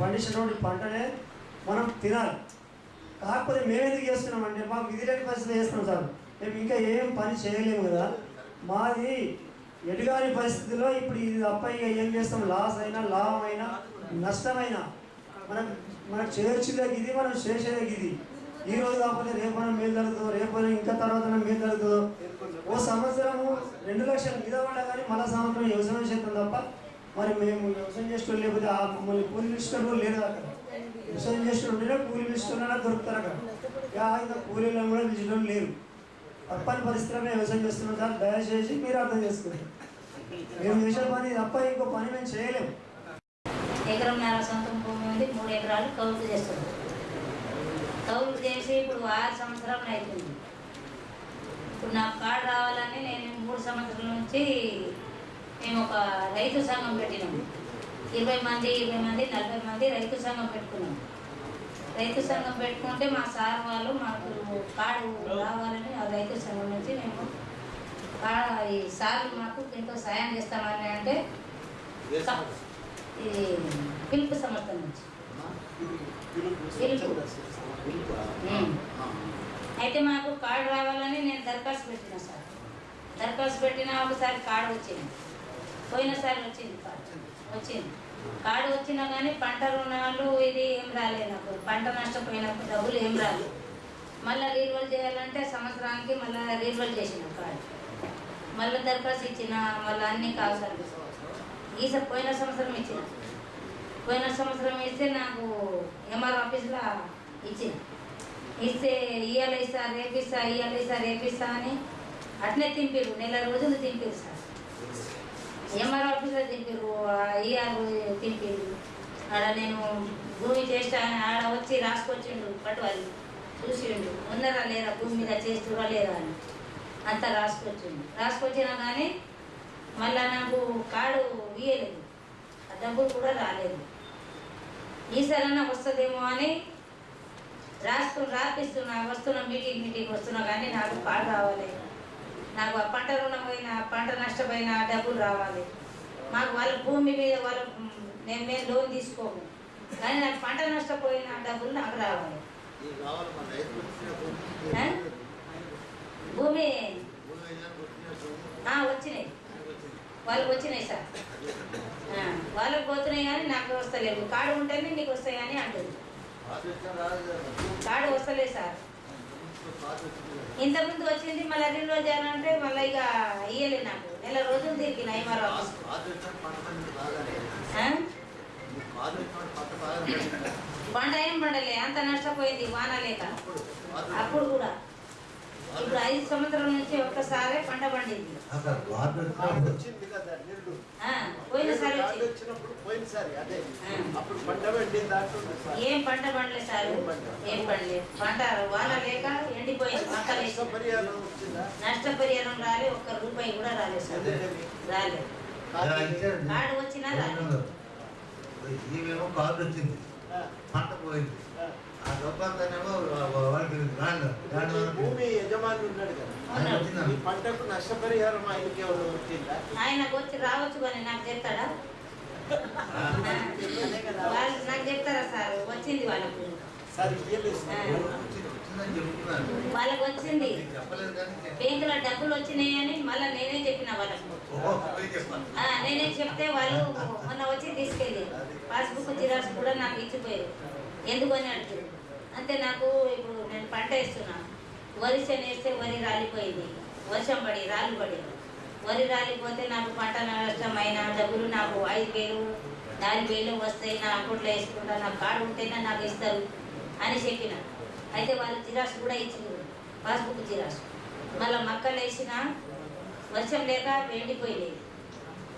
Speaker 13: పండించినటువంటి పంటనే మనం తినాలి. కాకపోతే మేము ఎందుకు చేస్తున్నాం అంటే మాకు విధి లేని పరిస్థితి చేస్తున్నాం సార్. మేము ఇంకా ఏం పని చేయలేము కదా. మాది ఎటుగాని పరిస్థితిలో ఇప్పుడు ఇది తప్ప ఇక ఏం చేస్తాం? లాస్ అయినా లాభం అయినా నష్టమైనా మనం మనం చేర్చేదానికి ఇది మనం చేసేదానికి ఇది ఈ రోజు కాకపోతే రేపు మనం మేలు జరుగుతుందో రేపు ఇంకా తర్వాత మేలు జరుగుతుందో ఓ సంవత్సరము రెండు లక్షల మీద పడ్డా కానీ మళ్ళా సంవత్సరం వ్యవసాయం చేస్తాం తప్ప మరి మేము వ్యవసాయం చేస్తూ లేకపోతే ఆ మమ్మల్ని కూలి పిలుచుకొని లేదు అక్కడ. వ్యవసాయం చేస్తూ ఉంటేనే కూలి పిలుచుకున్నా దొరుకుతారు అక్కడ. ఇంకా కూలీలను కూడా పిలిచడం లేరు. తప్పని పరిస్థితుల్లో వ్యవసాయం చేస్తున్నాం సార్. దయచేసి మీరు అర్థం చేసుకోండి. మేము చేసే పని తప్ప ఇంకో పని మేము చేయలేము.
Speaker 14: ఎకరంన్నర సొంతం భూమి ఉంది మూడు ఎకరాలు కౌలు చేస్తుంది కౌలు చేసి ఇప్పుడు ఆరు సంవత్సరాలు అవుతుంది. ఇప్పుడు నాకు కార్డు రావాలని నేను మూడు సంవత్సరాల నుంచి మేము ఒక రైతు సంఘం పెట్టినాము ఇరవై మంది ఇరవై మంది నలభై మంది రైతు సంఘం పెట్టుకున్నాం. రైతు సంఘం పెట్టుకుంటే మా సార్ వాళ్ళు మాకు కార్డు రావాలని ఆ రైతు సంఘం నుంచి మేము ఈ సార్లు మాకు ఎంతో సాయం చేస్తామని అంటే ఈ పిలుపు సంస్థ నుంచి. పిలుపు. అయితే మాకు కార్డు రావాలని నేను దరఖాస్తు పెట్టిన సార్. దరఖాస్తు పెట్టిన ఒకసారి కార్డు వచ్చింది. పోయినసారి వచ్చింది కార్డు. వచ్చింది. కార్డు వచ్చినా కానీ పంట రుణాలు ఇది ఏం రాలేదు నాకు. పంట నష్టపోయినప్పుడు డబ్బులు ఏం రాలేదు. మళ్ళీ రీన్వల్ చేయాలంటే సంవత్సరానికి మళ్ళీ రీన్వల్ చేసిన కార్డు. మళ్ళీ దరఖాస్తు ఇచ్చిన మళ్ళీ అన్ని కావాల్సి ఈసారి పోయిన సంవత్సరం ఇచ్చిన. పోయిన సంవత్సరం ఇస్తే నాకు ఎంఆర్ ఆఫీస్లో ఇచ్చింది. ఇస్తే ఇయ్యాలి ఇస్తా రేపిస్తా ఇయ్యాలి ఇస్తా రేపిస్తా అని అట్నే తింపిరు నెల రోజులు తింపిరు సార్. ఎంఆర్ ఆఫీస్లో తింపిరు ఇఆర్ తింపిరు ఆడ నేను భూమి చేస్తా అని ఆడ వచ్చి రాసుకొచ్చిండు పట్టువాలి చూసిండు ఉన్నారా లేరా భూమి మీద చేస్తురా లేదా అని. అంతా రాసుకొచ్చిండు. రాసుకొచ్చినా కానీ మళ్ళా నాకు కాడు ఇయ్యలేదు. ఆ డబ్బులు కూడా రాలేదు. ఈసారైనా వస్తుందేమో అని రాసుకుని రాపిస్తున్నా వస్తున్నా మీటింగ్ మీటింగ్ వస్తున్నా కానీ నాకు కార్డు రావాలి. నాకు ఆ పంట రుణం పోయిన పంట నష్టపోయిన డబ్బులు రావాలి. మాకు వాళ్ళ భూమి మీద వాళ్ళ నేను మేము లోన్ తీసుకోము. కానీ నాకు పంట నష్టపోయిన డబ్బులు నాకు రావాలి.
Speaker 12: భూమి?
Speaker 14: వచ్చినాయి. వాళ్ళకి వచ్చినాయి సార్. వాళ్ళకి పోతున్నాయి కానీ నాకు వస్తలేవు కార్డు ఉంటేనే నీకు వస్తాయి అని అంటుంది. కార్డు వస్తలే సార్. ఇంతకుముందు వచ్చింది మళ్ళీ రెండు రోజులు చేయాలంటే మళ్ళీ ఇక ఇయ్యలే నాకు. నెల రోజులు తిరిగిన నయమారు
Speaker 12: పంట
Speaker 14: ఏం పండలే అంత నష్టపోయింది వాన లేక. అప్పుడు కూడా. ఇప్పుడు ఐదు నుంచి ఒక్కసారే పంట పండింది. పోయినసారి. ఏం పంట పండలే సార్? ఏం పండలే. పంట వాన లేక ఎండిపోయింది నష్టపరిహారం రాలే ఒక్క రూపాయి కూడా రాలేదు సార్. రాలేదు కార్డు వచ్చినా రాలేదు
Speaker 12: ఈమెమో కార్డు వచ్చింది. పంట పోయింది. ఆ
Speaker 6: భూమి యజమాని ఉన్నాడు కదా? ఈ పంటకు నష్టపరిహారం ఆయనకి ఎవరు వచ్చిందా
Speaker 14: ఆయనకు వచ్చి రావచ్చు కానీ నాకు చెప్తాడా? వాళ్ళు నాకు చెప్తారా సార్? వచ్చింది వాళ్ళకు.
Speaker 6: సార్
Speaker 14: వాళ్ళకు వచ్చింది. బ్యాంకులో డబ్బులు వచ్చినాయని మళ్ళీ నేనే చెప్పిన వాళ్ళకు. నేనే చెప్తే వాళ్ళు మొన్న వచ్చి తీసుకెళ్ళి. పాస్బుక్ జిరాక్స్ కూడా నాకు ఇచ్చిపోయారు. ఎందుకని అడుగుతారు అంతే నాకు ఇప్పుడు నేను పంట వేస్తున్నాను. వరి చేను వేస్తే వరి రాలిపోయింది. వర్షం పడి రాళ్ళు పడి వరి రాలిపోతే నాకు పంట నష్టమైన డబ్బులు నాకు ఐదు వేలు నాలుగు వేలు వస్తాయి. నా అకౌంట్లో వేసుకుంటా నాకు కార్డు ఉంటేనే నాకు ఇస్తారు అని చెప్పిన. అయితే వాళ్ళు జిరాక్స్ కూడా ఇచ్చింది పాస్బుక్ జిరాక్స్. మళ్ళీ మక్కలు వేసిన వర్షం లేక ఎండిపోయినాయి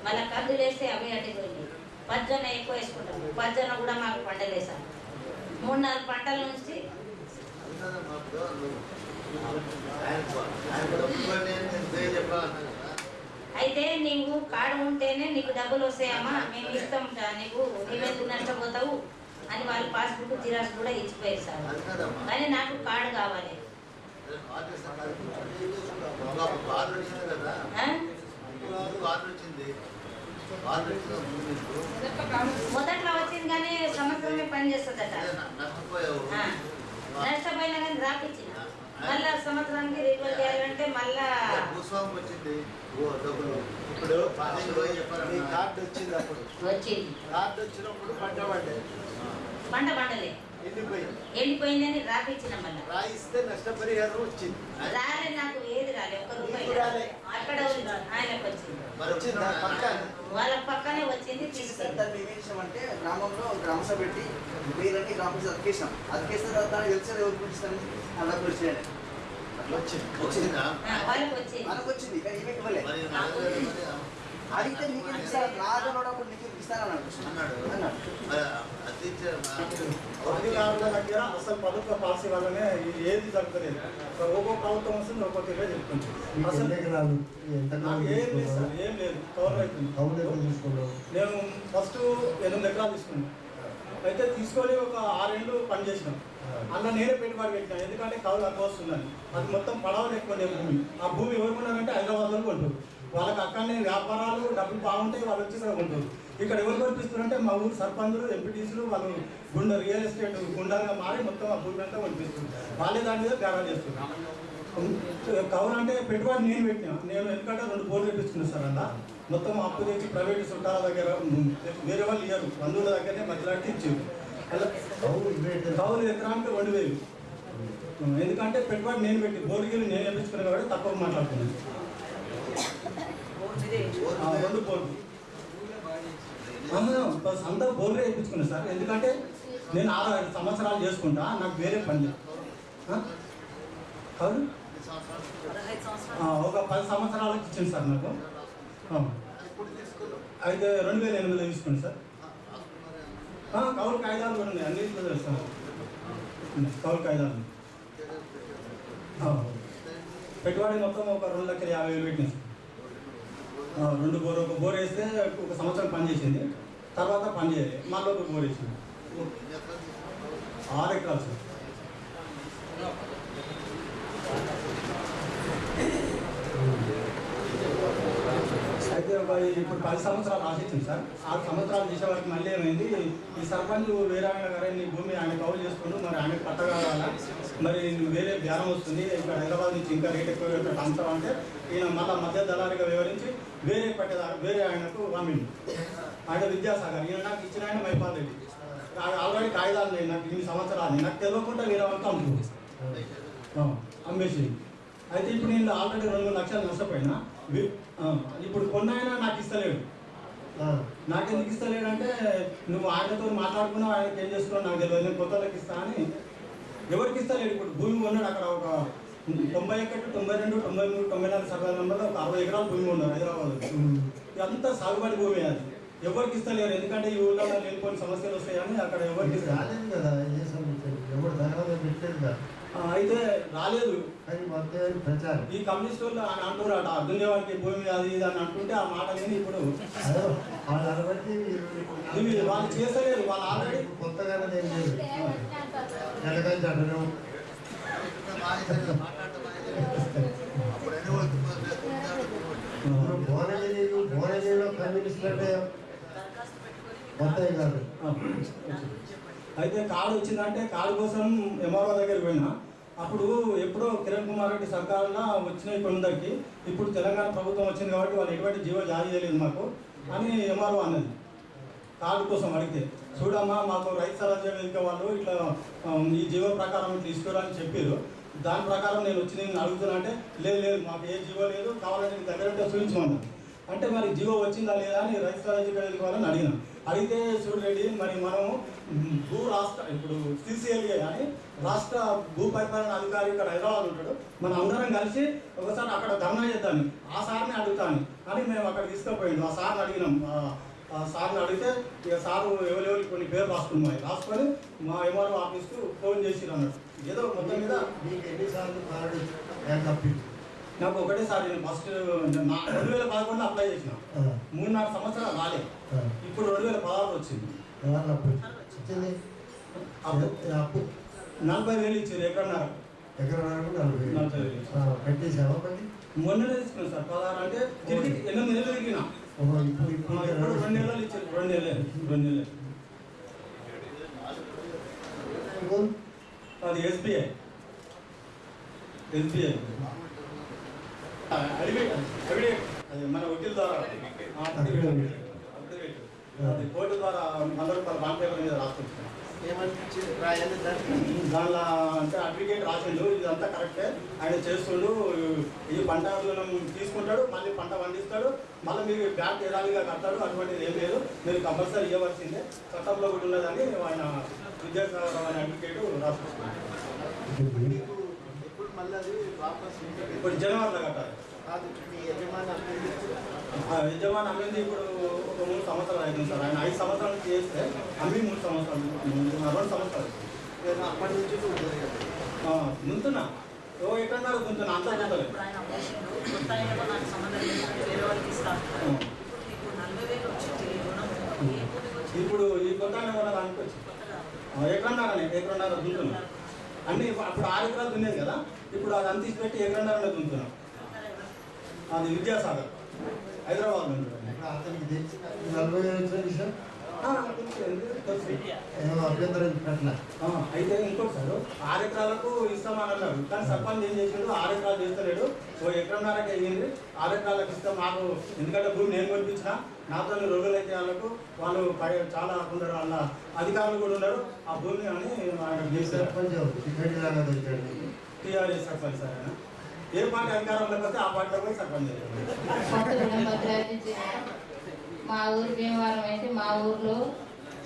Speaker 14: మళ్ళీ కందులు వేస్తే అవి ఎండిపోయినాయి పచ్చజొన్న ఎక్కువ వేసుకుంటాం పచ్చజొన్న కూడా మాకు పండలేసాము మూడు నాలుగు పంటల నుంచి అయితే నీవు కార్డు ఉంటేనే నీకు డబ్బులు వస్తాయమ్మా. మేము ఇస్తాం నీకు. నీవెందుకు నష్టపోతావు అని వాళ్ళు పాస్బుక్ జిరాక్స్ కూడా ఇచ్చిపోయారు సార్. కానీ నాకు కార్డు కావాలి.
Speaker 12: కార్డు వచ్చింది
Speaker 14: మొదట్లో వచ్చింది కానీ సంవత్సరమే పని చేస్తుందట. నష్టపోయినా కానీ రాపిచ్చిన మళ్ళా సంవత్సరానికి రిన్యూవల్ చేయాలంటే మళ్ళా
Speaker 12: భూస్వామి వచ్చింది. డబ్బులు.
Speaker 6: ఇప్పుడు కార్డు వచ్చింది అప్పుడు.
Speaker 14: వచ్చింది.
Speaker 6: కార్డు వచ్చినప్పుడు పంట పండేది
Speaker 14: పంట ఎండిపోయిందని రాపిచ్చిన మళ్ళా.
Speaker 6: రాయిస్తే నష్టపరిహారం వచ్చింది.
Speaker 14: రాలే నాకు ఏది రాలే ఒక రూపాయి. అక్కడ ఆయనకు వచ్చింది. వాళ్ళ పక్కనే వచ్చింది
Speaker 15: దాన్ని ఏం చేసామంటే గ్రామంలో గ్రామసభ పెట్టి మీరన్నీ గ్రామసభ అతికేసాం. అతికేసిన తర్వాత దానికి తెలిసిన ఎవరు పిలుస్తారని అలా పిలిచాడు
Speaker 6: వచ్చింది.
Speaker 12: వచ్చిందా?
Speaker 14: వాళ్ళకి వచ్చింది.
Speaker 15: మనకు వచ్చింది. కానీ ఈమెకి ఇవ్వలే.
Speaker 12: మరి నాన్నగారు మరి
Speaker 15: అడిగితే నీకు రాజనోడప్పుడు నీకు
Speaker 16: అధికారుల దగ్గర అసలు ప్రభుత్వ పాలసీ వల్లనే ఏది జరుగుతలేదు ఒక్కో ప్రభుత్వం వస్తుంది ఒక్కొక్క ఇవే చెప్తుంది అసలు
Speaker 11: ఎన్ని ఎకరాలు ఎంత
Speaker 16: నాకు ఏం లేదు సార్ ఏం లేదు కవర్ అవుతుంది
Speaker 11: కౌలు ఎంత
Speaker 16: నేను ఫస్ట్ ఎనిమిది ఎకరాలు తీసుకున్నాను అయితే తీసుకొని ఒక ఆరేళ్ళు పని చేసినాం అన్న నేనే పెట్టుబడి పెట్టినా ఎందుకంటే కౌలు అక్క వస్తుందని అది మొత్తం పడవలు ఎక్కువ లేవు భూమి ఆ భూమి ఎవరు కొన్నారంటే హైదరాబాద్ వాళ్ళు కొంటారు. వాళ్ళకి అక్కడనే వ్యాపారాలు డబ్బులు బాగుంటాయి వాళ్ళు వచ్చి ఇక్కడ కొంటారు. ఇక్కడ ఎవరు కొనిపిస్తున్నారంటే మా ఊరు సర్పంచులు ఎంపీటీసీలు వాళ్ళు గుండె రియల్ ఎస్టేట్ గుండాగా మారి మొత్తం ఆ భూమి అంతా కొనిపిస్తున్నారు వాళ్ళే దాని మీద బేరా చేస్తున్నారు. కౌలు అంటే పెట్టుబడి నేను పెట్టినా. నేను ఎందుకంటే రెండు బోర్లు పెట్టించుకున్నాను సార్ అలా మొత్తం అప్పు తెచ్చి ప్రైవేట్ చుట్టాల దగ్గర వేరే వాళ్ళు ఇయ్యరు. బంధువుల దగ్గరనే మధ్యలాంటి ఇచ్చారు అలా
Speaker 11: కౌలు
Speaker 16: ఎకరానికి రెండు వేలు. ఎందుకంటే పెట్టుబడి నేను పెట్టి బోర్డుకి నేను వేయించుకున్నాను కాబట్టి తక్కువ మాట్లాడుతున్నాను రెండు బోర్డు అవును, బస్ అంతా వేయించుకున్నాను సార్. ఎందుకంటే నేను ఆరు ఐదు సంవత్సరాలు చేసుకుంటా నాకు వేరే పని లేదు. ఆ? ఒక పది సంవత్సరాలకు ఇచ్చింది సార్ నాకు. అయితే రెండు వేల ఎనిమిదిలో తీసుకోండి సార్. కౌలు కాయిదాలు కూడా ఉన్నాయి. అన్నింటిలో తెలుస్తాను కౌలు కాయిదాలు పెట్టుబడి మొత్తం ఒక రెండు లక్షల యాభై వేలు పెట్టినాయి సార్. రెండు బోర్ ఒక బోర్ వేస్తే ఒక సంవత్సరం పనిచేసింది తర్వాత పని చేయలేదు మళ్ళీ ఒక బోర్ వేసింది. ఆరు ఎకరాలు సార్ అయితే ఒక ఇప్పుడు పది సంవత్సరాలు ఆశించింది సార్. ఆరు సంవత్సరాలు చేసే వారికి మళ్ళీ ఏమైంది? ఈ సర్పంచ్ వేరే ఆయన గారు నీ భూమి ఆయన కౌలు చేసుకుంటూ మరి ఆయన పట్ట కావాలా మరి వేరే ధ్యానం వస్తుంది. ఇక్కడ హైదరాబాద్ నుంచి ఇంకా రేట్ ఎక్కువ ఇక్కడ అమ్ముతావు అంటే ఈయన మళ్ళీ మధ్య దళారిగా వివరించి వేరే పట్టేదారు వేరే ఆయనకు పంపిండు. ఆయన విద్యాసాగర్ ఈయన నాకు ఇచ్చిన ఆయన మైపాల్ రెడ్డి. ఆల్రెడీ కాగితాలు లేవు నాకు ఇన్ని సంవత్సరాలు నాకు తెలియకుండా వేరే వాళ్ళకి అమ్ముతుంది అమ్మేసి అయితే ఇప్పుడు నేను ఆల్రెడీ రెండు మూడు లక్షలు నష్టపోయినా ఇప్పుడు కొన్న ఆయన నాకు ఇస్తలేడు. నాకు ఎందుకు ఇస్తలేడు అంటే నువ్వు ఆయనతో మాట్లాడుకున్నావు ఆయనకి ఏం చేస్తున్నావు నాకు తెలియదు నేను కొత్త వాళ్ళకి ఇస్తా అని ఎవరికి ఇస్తలేడు ఇప్పుడు. భూమి కొన్నాడు అక్కడ ఒక తొంభై ఒకటి తొంభై రెండు తొంభై మూడు తొంభై నాలుగు సర్వే నెంబర్లో ఒక అరవై ఎకరాల భూమి ఉన్నారు హైదరాబాద్. ఇదంతా సాగుబడి భూమి అది. ఎవరికి ఇస్తలేరు ఎందుకంటే ఈ ఊళ్ళో లేనిపోయిన సమస్యలు వస్తాయని అక్కడ ఎవరికి.
Speaker 11: రాలేదు కదా ఏ సమస్య ఎవరు తగలగా పెట్టలేదు కదా.
Speaker 16: అయితే రాలేదు.
Speaker 11: ప్రచారం.
Speaker 16: ఈ కమ్యూనిస్ట్ వాళ్ళు అని అంటున్నారట దున్నేవాడికి భూమి అది ఇది అని అంటుంటే ఆ మాట విని ఇప్పుడు
Speaker 11: వాళ్ళు
Speaker 16: ఇవి వాళ్ళు ఆల్రెడీ
Speaker 11: అంటారు ఇప్పుడు భువనగిరి భువనగిరిలో కమ్యూనిస్టులు అంటే మొత్తం కాదు.
Speaker 16: అయితే కార్డు వచ్చిందంటే కార్డు కోసం ఎంఆర్ఓ దగ్గరికి పోయినా. అప్పుడు ఎప్పుడో కిరణ్ కుమార్ రెడ్డి సర్కారులో వచ్చినాయి కొందరికి. ఇప్పుడు తెలంగాణ ప్రభుత్వం వచ్చింది కాబట్టి వాళ్ళు ఎటువంటి జీవో జారీ చేయలేదు మాకు. అని ఎంఆర్ఓ అన్నది. కార్డు కోసం అడిగితే చూడమ్మా మాకు రైతు సరాజ్య ఇంకా వాళ్ళు ఇట్లా ఈ జీవో ప్రకారం తీసుకోవాలని చెప్పారు. దాని ప్రకారం నేను వచ్చి నేను అడుగుతున్నా అంటే లేదు లేదు మాకు ఏ జీవో లేదు. కావాలంటే దగ్గర చూపించమన్నాను అంటే మరి జీవో వచ్చిందా లేదా అని రైతు సరాజ్య వేదిక వాళ్ళని అడిగినాను అడిగితే చూడండి మరి మనం భూ రాష్ట్ర ఇప్పుడు సిసిఎల్ఏ కానీ రాష్ట్ర భూ పరిపాలన అధికారి ఇక్కడ హైదరాబాద్ ఉంటాడు. మనం అందరం కలిసి ఒకసారి అక్కడ ధర్నా చేద్దాం. ఆ సార్ని అడుగుతాను అని మేము అక్కడ తీసుకుపోయిండు. ఆ సార్ని అడిగినాం. ఆ- సార్ని అడిగితే ఇక సారు ఎవరెవరికి కొన్ని పేరు రాసుకున్నాయి. రాసుకొని మా ఎంఆర్ఓ ఆఫీస్కు ఫోన్ చేసి అన్నాడు ఏదో మొత్తం మీద
Speaker 11: మీకు ఎన్నిసార్లు కార్డు
Speaker 16: నాకు ఒకటేసారి నేను ఫస్ట్ నా రెండు వేల పదకొండులో అప్లై చేసిన. మూడు నాలుగు సంవత్సరాలు రాలేదు ఇప్పుడు రెండు వేల పదహారు వచ్చింది. నలభై వేలు ఇచ్చారు ఎక్కడన్నారు
Speaker 11: ఎకరానికి నలభై
Speaker 16: నలభై వేలు
Speaker 11: కట్టేసావా
Speaker 16: మొన్ననే తీసుకున్నాను సార్. పదహారు అంటే తిరిగి ఎనిమిది నెలలు తిరిగిన.
Speaker 11: ఇప్పుడు ఇప్పుడు
Speaker 16: రెండు నెలలు ఇచ్చారు. రెండు నెలలు రెండు నెలలు. అది ఎస్బీఐ. ఎస్బీఐ. మన వకీల్ ద్వారా. అది కోర్టు ద్వారా రూపాయల బాండ్ పేపర్ మీద
Speaker 6: దాంట్లో
Speaker 16: దానిలో అంటే అడ్వకేట్ రాసిండు ఇదంతా కరెక్టే ఆయన చేస్తుండు ఈ పంట తీసుకుంటాడు మళ్ళీ పంట పండిస్తాడు మళ్ళీ మీరు బ్యాంక్ యథావిధిగా కడతాడు అటువంటిది ఏం లేదు. మీరు కంపల్సరీ ఇవ్వవలసిందే. చట్టంలో కూడా ఉన్నదని ఆయన విద్యాసాగర్ అనే అడ్వకేట్
Speaker 6: ఎప్పుడు మళ్ళీ అది వాపస్ ఇంటికి
Speaker 16: ఇప్పుడు జనవరిలో కట్టాలి.
Speaker 6: కాదు మీ యజమాని అభ్యర్థిస్తూ
Speaker 16: ఆ యజమాని అమ్మింది ఇప్పుడు ఒక మూడు సంవత్సరాలు అయింది సార్. ఆయన ఐదు సంవత్సరాల నుంచి చేస్తే అమ్మి మూడు సంవత్సరాలు రెండు సంవత్సరాలు.
Speaker 6: నేను అప్పటి నుంచి
Speaker 16: ముందున్నా ఓ ఎక్కడ ముందున్నా అంతా
Speaker 7: ఇప్పుడు ఈ
Speaker 16: కొత్త దానికి వచ్చి ఎక్కడన్నారని ఎక్కడన్నారో అన్ని అప్పుడు ఆరు ఎకరాలు దున్నేది కదా? ఇప్పుడు అది అంత పెట్టి ఎక్కడన్నారని దున్నుతున్నాం అది విద్యాసాగర్ హైదరాబాద్
Speaker 11: అతనికి తెలిసి నలభై వచ్చిన విషయం
Speaker 16: అయితే ఇంకోటి సార్ ఆరు ఎకరాలకు ఇస్తామని అన్నారు కానీ సర్పంచ్ ఏం చేసిండు? ఆరు ఎకరాలు చేస్తలేడు. ఓ ఎకరంన్నరకి అయ్యింది ఆరు ఎకరాలకు ఇస్తాం. మాకు ఎందుకంటే భూమి నేను కొనిపించిన. నాతో రోజులు అయితే వాళ్ళకు వాళ్ళు చాలా కొందరు వాళ్ళ అధికారులు కూడా ఉన్నారు. ఆ భూమి అని ఆయన
Speaker 11: సర్పంచ్
Speaker 16: టీఆర్ఎస్ సర్పంచ్ సార్ ఏ పార్టీ అధికారంలోకి వస్తే ఆ పార్టీలో పోయి సర్పంచ్
Speaker 17: మా ఊరు భీమవరం అయితే మా ఊర్లో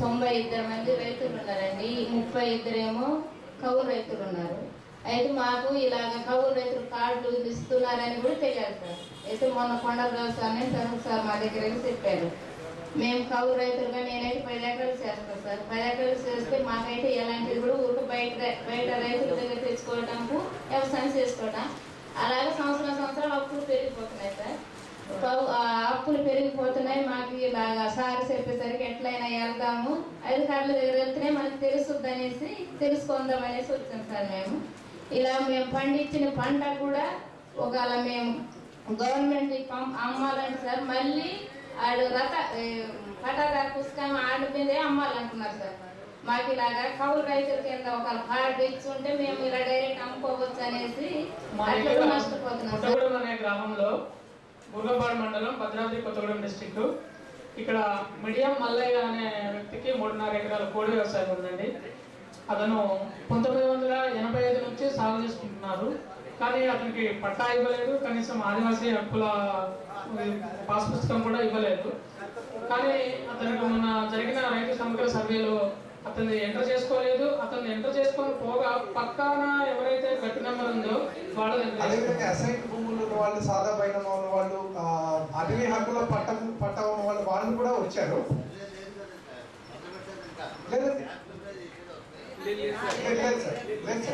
Speaker 17: తొంభై ఇద్దరు మంది రైతులు ఉన్నారండి. ముప్పై ఇద్దరేమో కౌలు రైతులు ఉన్నారు. అయితే మాకు ఇలాగ కౌలు రైతులు కార్డులు ఇస్తున్నారని కూడా తెలియదు సార్. అయితే మొన్న కొండరావు సార్ అని సార్ మా దగ్గర చెప్పారు. మేము కౌలు రైతులుగా నేనైతే పది ఎకరాలు చేస్తాను సార్. పది ఎకరాలు చేస్తే మాకైతే ఎలాంటిది కూడా ఊరికి బయట బయట రైతుల దగ్గర తెచ్చుకోవడానికి వ్యవసాయం చేసుకోవడం అలాగే సంవత్సరం సంవత్సరాలు అప్పులు పెరిగిపోతున్నాయి సార్. కౌ- ఆ అప్పులు పెరిగిపోతున్నాయి. మాకు ఇలాగా సార్ చెప్పేసరికి ఎట్లయినా వెళ్దాము. అధికారుల దగ్గర వెళ్తేనే మనకు తెలుస్తుంది అనేసి తెలుసుకుందాం అనేసి వచ్చాం సార్ మేము. ఇలా మేము పండించిన పంట కూడా ఒకవేళ మేము గవర్నమెంట్ పం- అమ్మాలంటే సార్ మళ్ళీ ఆడు రథ పటాదార పుస్తకం ఆడి మీదే అమ్మాలంటున్నారు సార్. మాకు ఇలాగా కౌలు రైతుల కింద ఒక కార్డు ఇచ్చి ఉంటే మేము ఇలా డైరెక్ట్ అమ్ముకోవచ్చు అనేసి నష్టపోతున్నాం
Speaker 18: అనే గ్రామంలో గుర్గపాడు మండలం భద్రాద్రి కొత్తగూడెం డిస్టిక్ ఇక్కడ మిడియం మల్లయ్య అనే వ్యక్తికి మూడున్నర ఎకరాల కోడి వ్యవసాయం ఉందండి. అతను పంతొమ్మిది వందల ఎనభై ఐదు నుంచి సాగు చేసుకుంటున్నారు. కానీ అతనికి పట్టా ఇవ్వలేదు. కనీసం ఆదివాసీ హక్కుల పాస్ పుస్తకం కూడా ఇవ్వలేదు. కానీ అతనికి మొన్న జరిగిన రైతు సమగ్ర సర్వేలో అతన్ని ఎంటర్ చేసుకోలేదు. అతన్ని ఎంటర్ చేసుకొని పోగా పక్కన ఎవరైతే గట్టి నెంబర్ ఉందో వాళ్ళ
Speaker 1: అదేవిధంగా అసైన్ భూములు వాళ్ళు సాదా పైన ఉన్న వాళ్ళు అటవీ హక్కుల పట్టం పట్ట ఉన్న వాళ్ళు వాళ్ళు కూడా వచ్చారు. లేదండి లేదు లేదు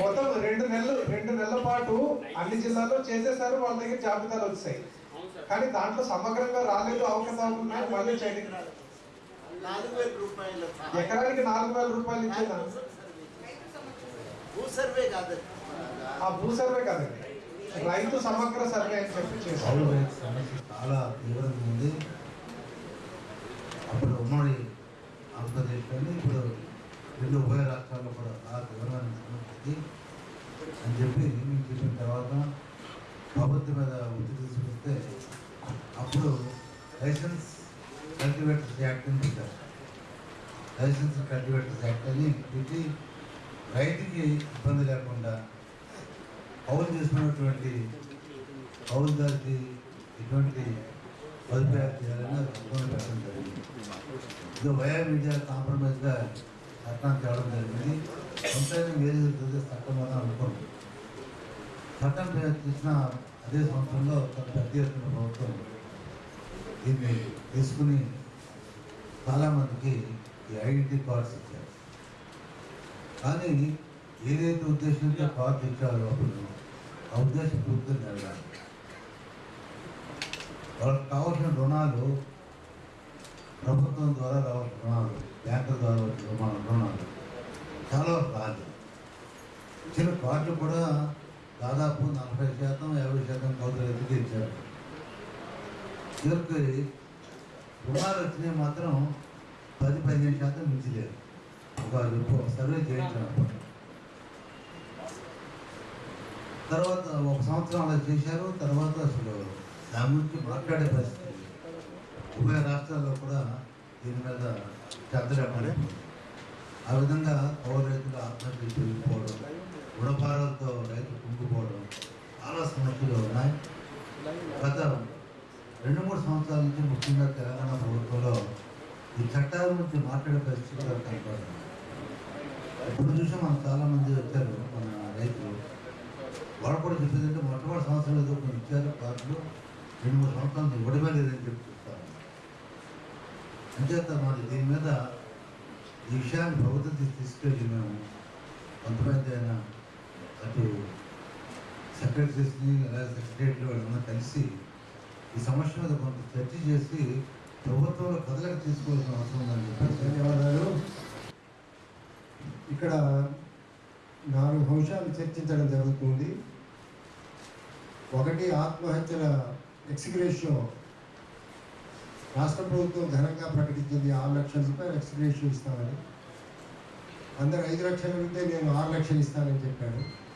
Speaker 1: మొత్తం రెండు నెలలు రెండు నెలల పాటు అన్ని జిల్లాల్లో చేసేసారు. వాళ్ళ దగ్గర జాబితాలు వచ్చాయి. కానీ దాంట్లో సమగ్రంగా రాలేదు అవకతవకలు ఉన్నాయి మళ్ళీ చేయండి
Speaker 6: నాలుగు వేల రూపాయలు
Speaker 1: ఎకరానికి నాలుగు వేల రూపాయలు ఇచ్చేదా?
Speaker 6: భూ సర్వే కాదు.
Speaker 1: ఆ భూ సర్వే కాదండి రైతు సమగ్ర సర్వే అని చెప్పి చేశారు.
Speaker 12: చాలా తీవ్రంగా ఉంది. అప్పుడు ఉమ్మడి ఆంధ్రప్రదేశ్లోని ఇప్పుడు రెండు ఉభయ రాష్ట్రాల్లో కూడా చాలా తీవ్రమైన సమస్య ఉంది అని చెప్పి మేము చెప్పిన తర్వాత ప్రభుత్వం మీద ఒత్తిడి తీసుకొస్తే అప్పుడు లైసెన్స్ కల్టివేటర్స్ యాక్ట్ అని పెట్టారు లైసెన్స్ కల్టివేటర్స్ యాక్ట్ అని పెట్టి రైతుకి ఇబ్బంది లేకుండా కౌలు చేసుకున్నటువంటి కౌలుదారికి ఎటువంటి సదుపాయాలు చేయాలని ఇబ్బంది పెట్టడం జరిగింది. ఇది వయా మీడియా కాంప్రమైజ్గా చట్టాన్ని తేవడం జరిగింది. సొంతంగా వేరే జరుగుతుంది చట్టం అని అనుకోండి. చట్టం పే- తీసిన అదే సంవత్సరంలో పెద్ద ఎత్తున ప్రభుత్వం దీన్ని తీసుకుని చాలామందికి ఈ ఐడెంటిటీ కార్డ్స్ ఇచ్చారు. కానీ ఏదైతే ఉద్దేశంతో కార్డ్స్ ఇచ్చారో అప్పుడు ఆ ఉద్దేశం పూర్తిగా జరగాలి వాళ్ళకి కావాల్సిన రుణాలు ప్రభుత్వం ద్వారా రావాల్సిన రుణాలు బ్యాంకుల ద్వారా రుణాలు రుణాలు చాలా రాదు ఇచ్చిన కార్డులు కూడా దాదాపు నలభై శాతం యాభై శాతం కౌలు రైతులకి చివరికి రుణాలు వచ్చినాయి మాత్రం పది పదిహేను శాతం మించలేదు ఒక రిపో- సర్వే చేయించినప్పుడు తర్వాత ఒక సంవత్సరం అలా చేశారు తర్వాత అసలు దాని గురించి మాట్లాడే పరిస్థితి లేదు. ఉభయ రాష్ట్రాల్లో కూడా దీని మీద శ్రద్ధ లేకుండా ఆ విధంగా పౌర రైతులు ఆత్మహత్యలు పెరిగిపోవడం రుణభారాలతో రైతులు కుంగిపోవడం చాలా సమస్యలు ఉన్నాయి. గత రెండు మూడు సంవత్సరాల నుంచి ముఖ్యంగా తెలంగాణ ప్రభుత్వంలో ఈ చట్టాల గురించి మాట్లాడే పరిస్థితి కనపడుతుంది ఇప్పుడు చూసి మనకు చాలా మంది వచ్చారు మన రైతులు. వాళ్ళు కూడా చెప్పేది అంటే మొట్టమొదటి సంవత్సరం ఏదో కొన్ని ఇచ్చారు కార్డులు. రెండు మూడు సంవత్సరాలు ఇవ్వడమే లేదని చెప్పి చెప్తారు. అంచేత మరి దీని మీద ఈ విషయాన్ని ప్రభుత్వం తీసుకెళ్ళి మేము కొంతమంది అయినా అటు సెక్రటరీస్ని అలాగే సెక్రటరీలు వాళ్ళందరూ కలిసి ఈ సమస్య మీద కొంత చర్చ చేసి ప్రభుత్వంలో కదలిక తీసుకోవాల్సిన అవసరం ఉందని చెప్పారు.
Speaker 11: ధన్యవాదాలు. ఇక్కడ నాలుగు అంశాలు చర్చించడం జరుగుతుంది. ఒకటి ఆత్మహత్యల ఎక్స్గ్రేషియో. రాష్ట్ర ప్రభుత్వం ఘనంగా ప్రకటించింది ఆరు లక్షల రూపాయలు ఎక్స్గ్రేషియో ఇస్తామని. అందరు ఐదు లక్షలు ఉంటే నేను ఆరు లక్షలు ఇస్తానని చెప్పాడు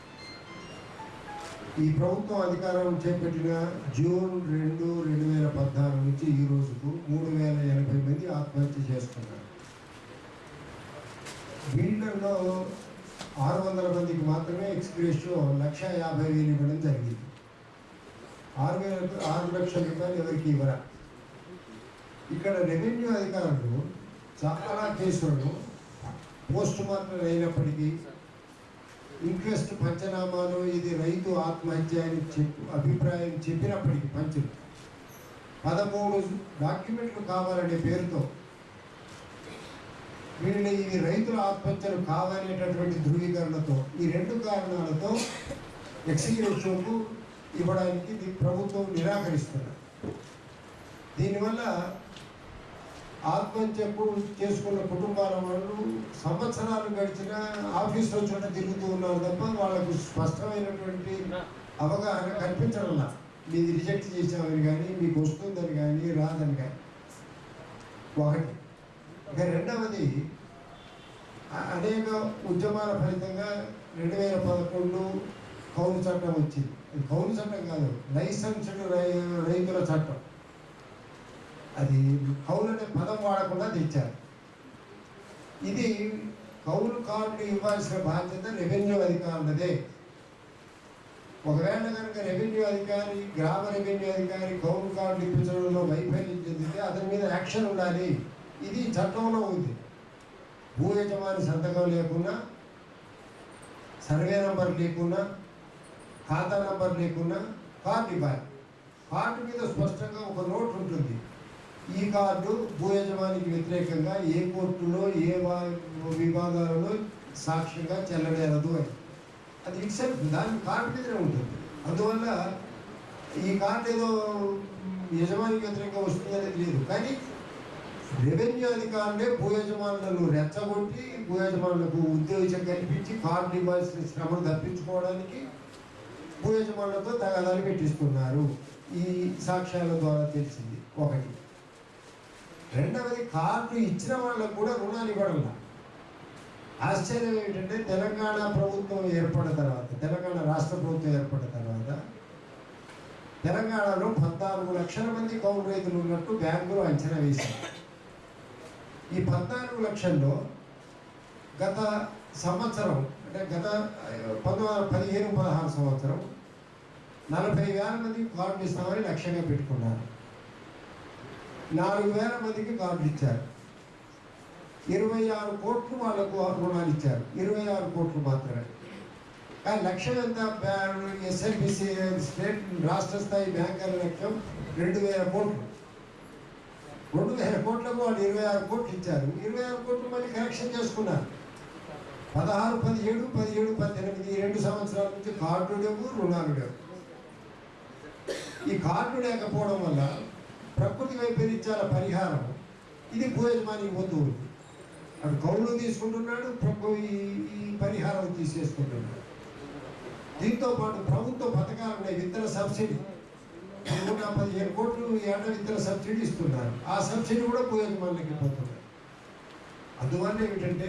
Speaker 11: ఈ ప్రభుత్వం అధికారం చేపట్టిన జూన్ రెండు రెండు వేల పద్నాలుగు నుంచి ఈ రోజుకు మూడు వేల ఎనభై మంది ఆత్మహత్య చేసుకున్నారు. వీళ్ళలో ఆరు వందల మందికి మాత్రమే ఎక్స్ప్రెస్లో లక్ష యాభై వేలు ఇవ్వడం జరిగింది. ఆరు వేల ఆరు లక్షల రూపాయలు ఎవరికి ఇవ్వరా? ఇక్కడ రెవెన్యూ అధికారులు చాలా కేసులను పోస్ట్ మార్టం అయినప్పటికీ ఇంట్రెస్ట్ పంచనామాలో ఇది రైతు ఆత్మహత్య అని చెప్పి అభిప్రాయం చెప్పినప్పటికీ పంచులు. పదమూడు డాక్యుమెంట్లు కావాలనే పేరుతో వీళ్ళు ఇది రైతుల ఆత్మహత్యలు కావనేటటువంటి ధృవీకరణతో ఈ రెండు కారణాలతో ఎక్సిక్యూటివ్కు ఇవ్వడానికి ప్రభుత్వం నిరాకరిస్తున్నారు దీనివల్ల ఆత్మహత్యకు చేసుకున్న కుటుంబాల వాళ్ళు సంవత్సరాలు గడిచిన ఆఫీస్లో చోట తిరుగుతూ ఉన్నారు తప్ప వాళ్ళకు స్పష్టమైనటువంటి అవగాహన కల్పించడంలా. మీది రిజెక్ట్ చేసామని కానీ మీకు వస్తుందని కానీ రాదని కానీ. ఒకటి. ఇక రెండవది అనేక ఉద్యమాల ఫలితంగా రెండు వేల పదకొండు కౌలు చట్టం వచ్చింది. కౌలు చట్టం కాదు లైసెన్స్డ్ రై- రైతుల చట్టం. అది కౌలు అనే పదం వాడకుండా తెచ్చారు. ఇది కౌలు కార్డు ఇవ్వాల్సిన బాధ్యత రెవెన్యూ అధికారులదే. ఒకవేళ కనుక రెవెన్యూ అధికారి గ్రామ రెవెన్యూ అధికారి కౌలు కార్డు ఇప్పించడంలో వైఫల్యం చెందితే అతని మీద యాక్షన్ ఉండాలి. ఇది చట్టంలో ఉంది. భూ యజమాని సంతకం లేకున్నా సర్వే నంబర్ లేకున్నా ఖాతా నంబర్ లేకున్నా కార్డు ఇవ్వాలి. కార్డు మీద స్పష్టంగా ఒక నోట్ ఉంటుంది. ఈ కార్డు భూ యజమానికి వ్యతిరేకంగా ఏ కోర్టులో ఏ వా- విభాగాలలో సాక్ష్యంగా చెల్లడేరదు అని. అది ఇట్సెల్ఫ్ దాని కార్డు మీదనే ఉంటుంది. అందువల్ల ఈ కార్డు ఏదో యజమానికి వ్యతిరేకంగా వస్తుంది తెలియదు లేదు. కానీ రెవెన్యూ అధికారులే భూ యజమానులను రెచ్చగొట్టి భూ యజమానులకు ఉద్యోగం కల్పించి కార్డు ఇవ్వాల్సిన శ్రమను తప్పించుకోవడానికి భూ యజమానులతో తగాదాలు పెట్టిస్తున్నారు. ఈ సాక్ష్యాల ద్వారా తెలిసింది ఒకటి. రెండవది కార్డు ఇచ్చిన వాళ్ళకు కూడా రుణాలు ఇవ్వడం ఆశ్చర్యం ఏంటంటే తెలంగాణ ప్రభుత్వం ఏర్పడిన తర్వాత తెలంగాణ రాష్ట్ర ప్రభుత్వం ఏర్పడిన తర్వాత తెలంగాణలో పద్నాలుగు లక్షల మంది కౌలు రైతులు ఉన్నట్టు బ్యాంకులు అంచనా వేశారు ఈ పద్నాలుగు లక్షల్లో గత సంవత్సరం అంటే గత పంతొమ్మిది పదిహేను పదహారు సంవత్సరం నలభై వేల మందికి కార్డు ఇస్తామని లక్ష్యంగా పెట్టుకున్నారు. నాలుగు వేల మందికి కార్డులు ఇచ్చారు. ఇరవై ఆరు కోట్లు వాళ్ళకు రుణాలు ఇచ్చారు. ఇరవై ఆరు కోట్లు మాత్రమే. కానీ లక్ష్యం ఎంత? ఎస్ఎల్బిసి స్టేట్ రాష్ట్ర స్థాయి బ్యాంకర్ల లక్ష్యం రెండు వేల కోట్లు. రెండు వేల కోట్లకు వాళ్ళు ఇరవై ఆరు కోట్లు ఇచ్చారు. ఇరవై ఆరు కోట్లు మళ్ళీ కరెక్షన్ చేసుకున్నారు. పదహారు పదిహేడు పదిహేడు పద్దెనిమిది ఈ రెండు సంవత్సరాల నుంచి కార్డు లేవు రుణాలు లేవు. ఈ కార్డు లేకపోవడం వల్ల ప్రకృతి వైపరీత్యాల పరిహారం ఇది భూ యజమానికి పోతూ ఉంది. అటు కౌలు తీసుకుంటున్నాడు ప్రభు ఈ పరిహారం తీసేసుకుంటున్నాడు. దీంతో పాటు ప్రభుత్వ పథకాలు ఉన్నాయి విత్తన సబ్సిడీ. నూట పదిహేను కోట్లు ఏట విత్తన సబ్సిడీ ఇస్తున్నారు. ఆ సబ్సిడీ కూడా భూ యజమానులకి అందువల్ల ఏమిటంటే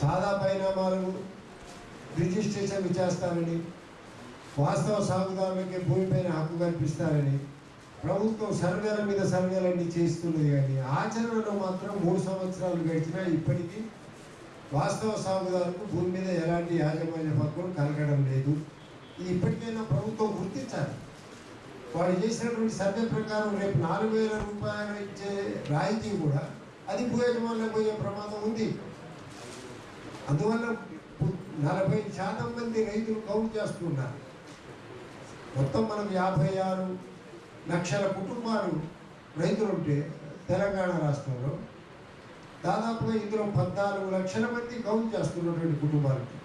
Speaker 11: సాదా పరిణామాలు రిజిస్ట్రేషన్ చేస్తారని వాస్తవ సాగుదారులకి భూమిపైన హక్కు కల్పిస్తారని ప్రభుత్వం సర్వేల మీద సర్వేలన్నీ చేస్తున్నది కానీ ఆచరణలో మాత్రం మూడు సంవత్సరాలు గడిచినా ఇప్పటికీ వాస్తవ సాగుదారులకు భూమి మీద ఎలాంటి యాజమాన్య హక్కులు కలగడం లేదు. ఇది ఇప్పటికైనా ప్రభుత్వం గుర్తించాలి. వాడు చేసినటువంటి సర్వే ప్రకారం రేపు నాలుగు వేల రూపాయలు ఇచ్చే రాయితీ కూడా అది భూ యజమానులకు పోయే ప్రమాదం ఉంది. అందువల్ల నలభై శాతం మంది రైతులు కౌంట్ చేస్తున్నారు. మొత్తం మనం యాభై ఆరు లక్షల కుటుంబాలు రైతులు ఉంటే తెలంగాణ రాష్ట్రంలో దాదాపుగా ఇందులో పద్నాలుగు లక్షల మంది కౌలు చేస్తున్నటువంటి కుటుంబాలకి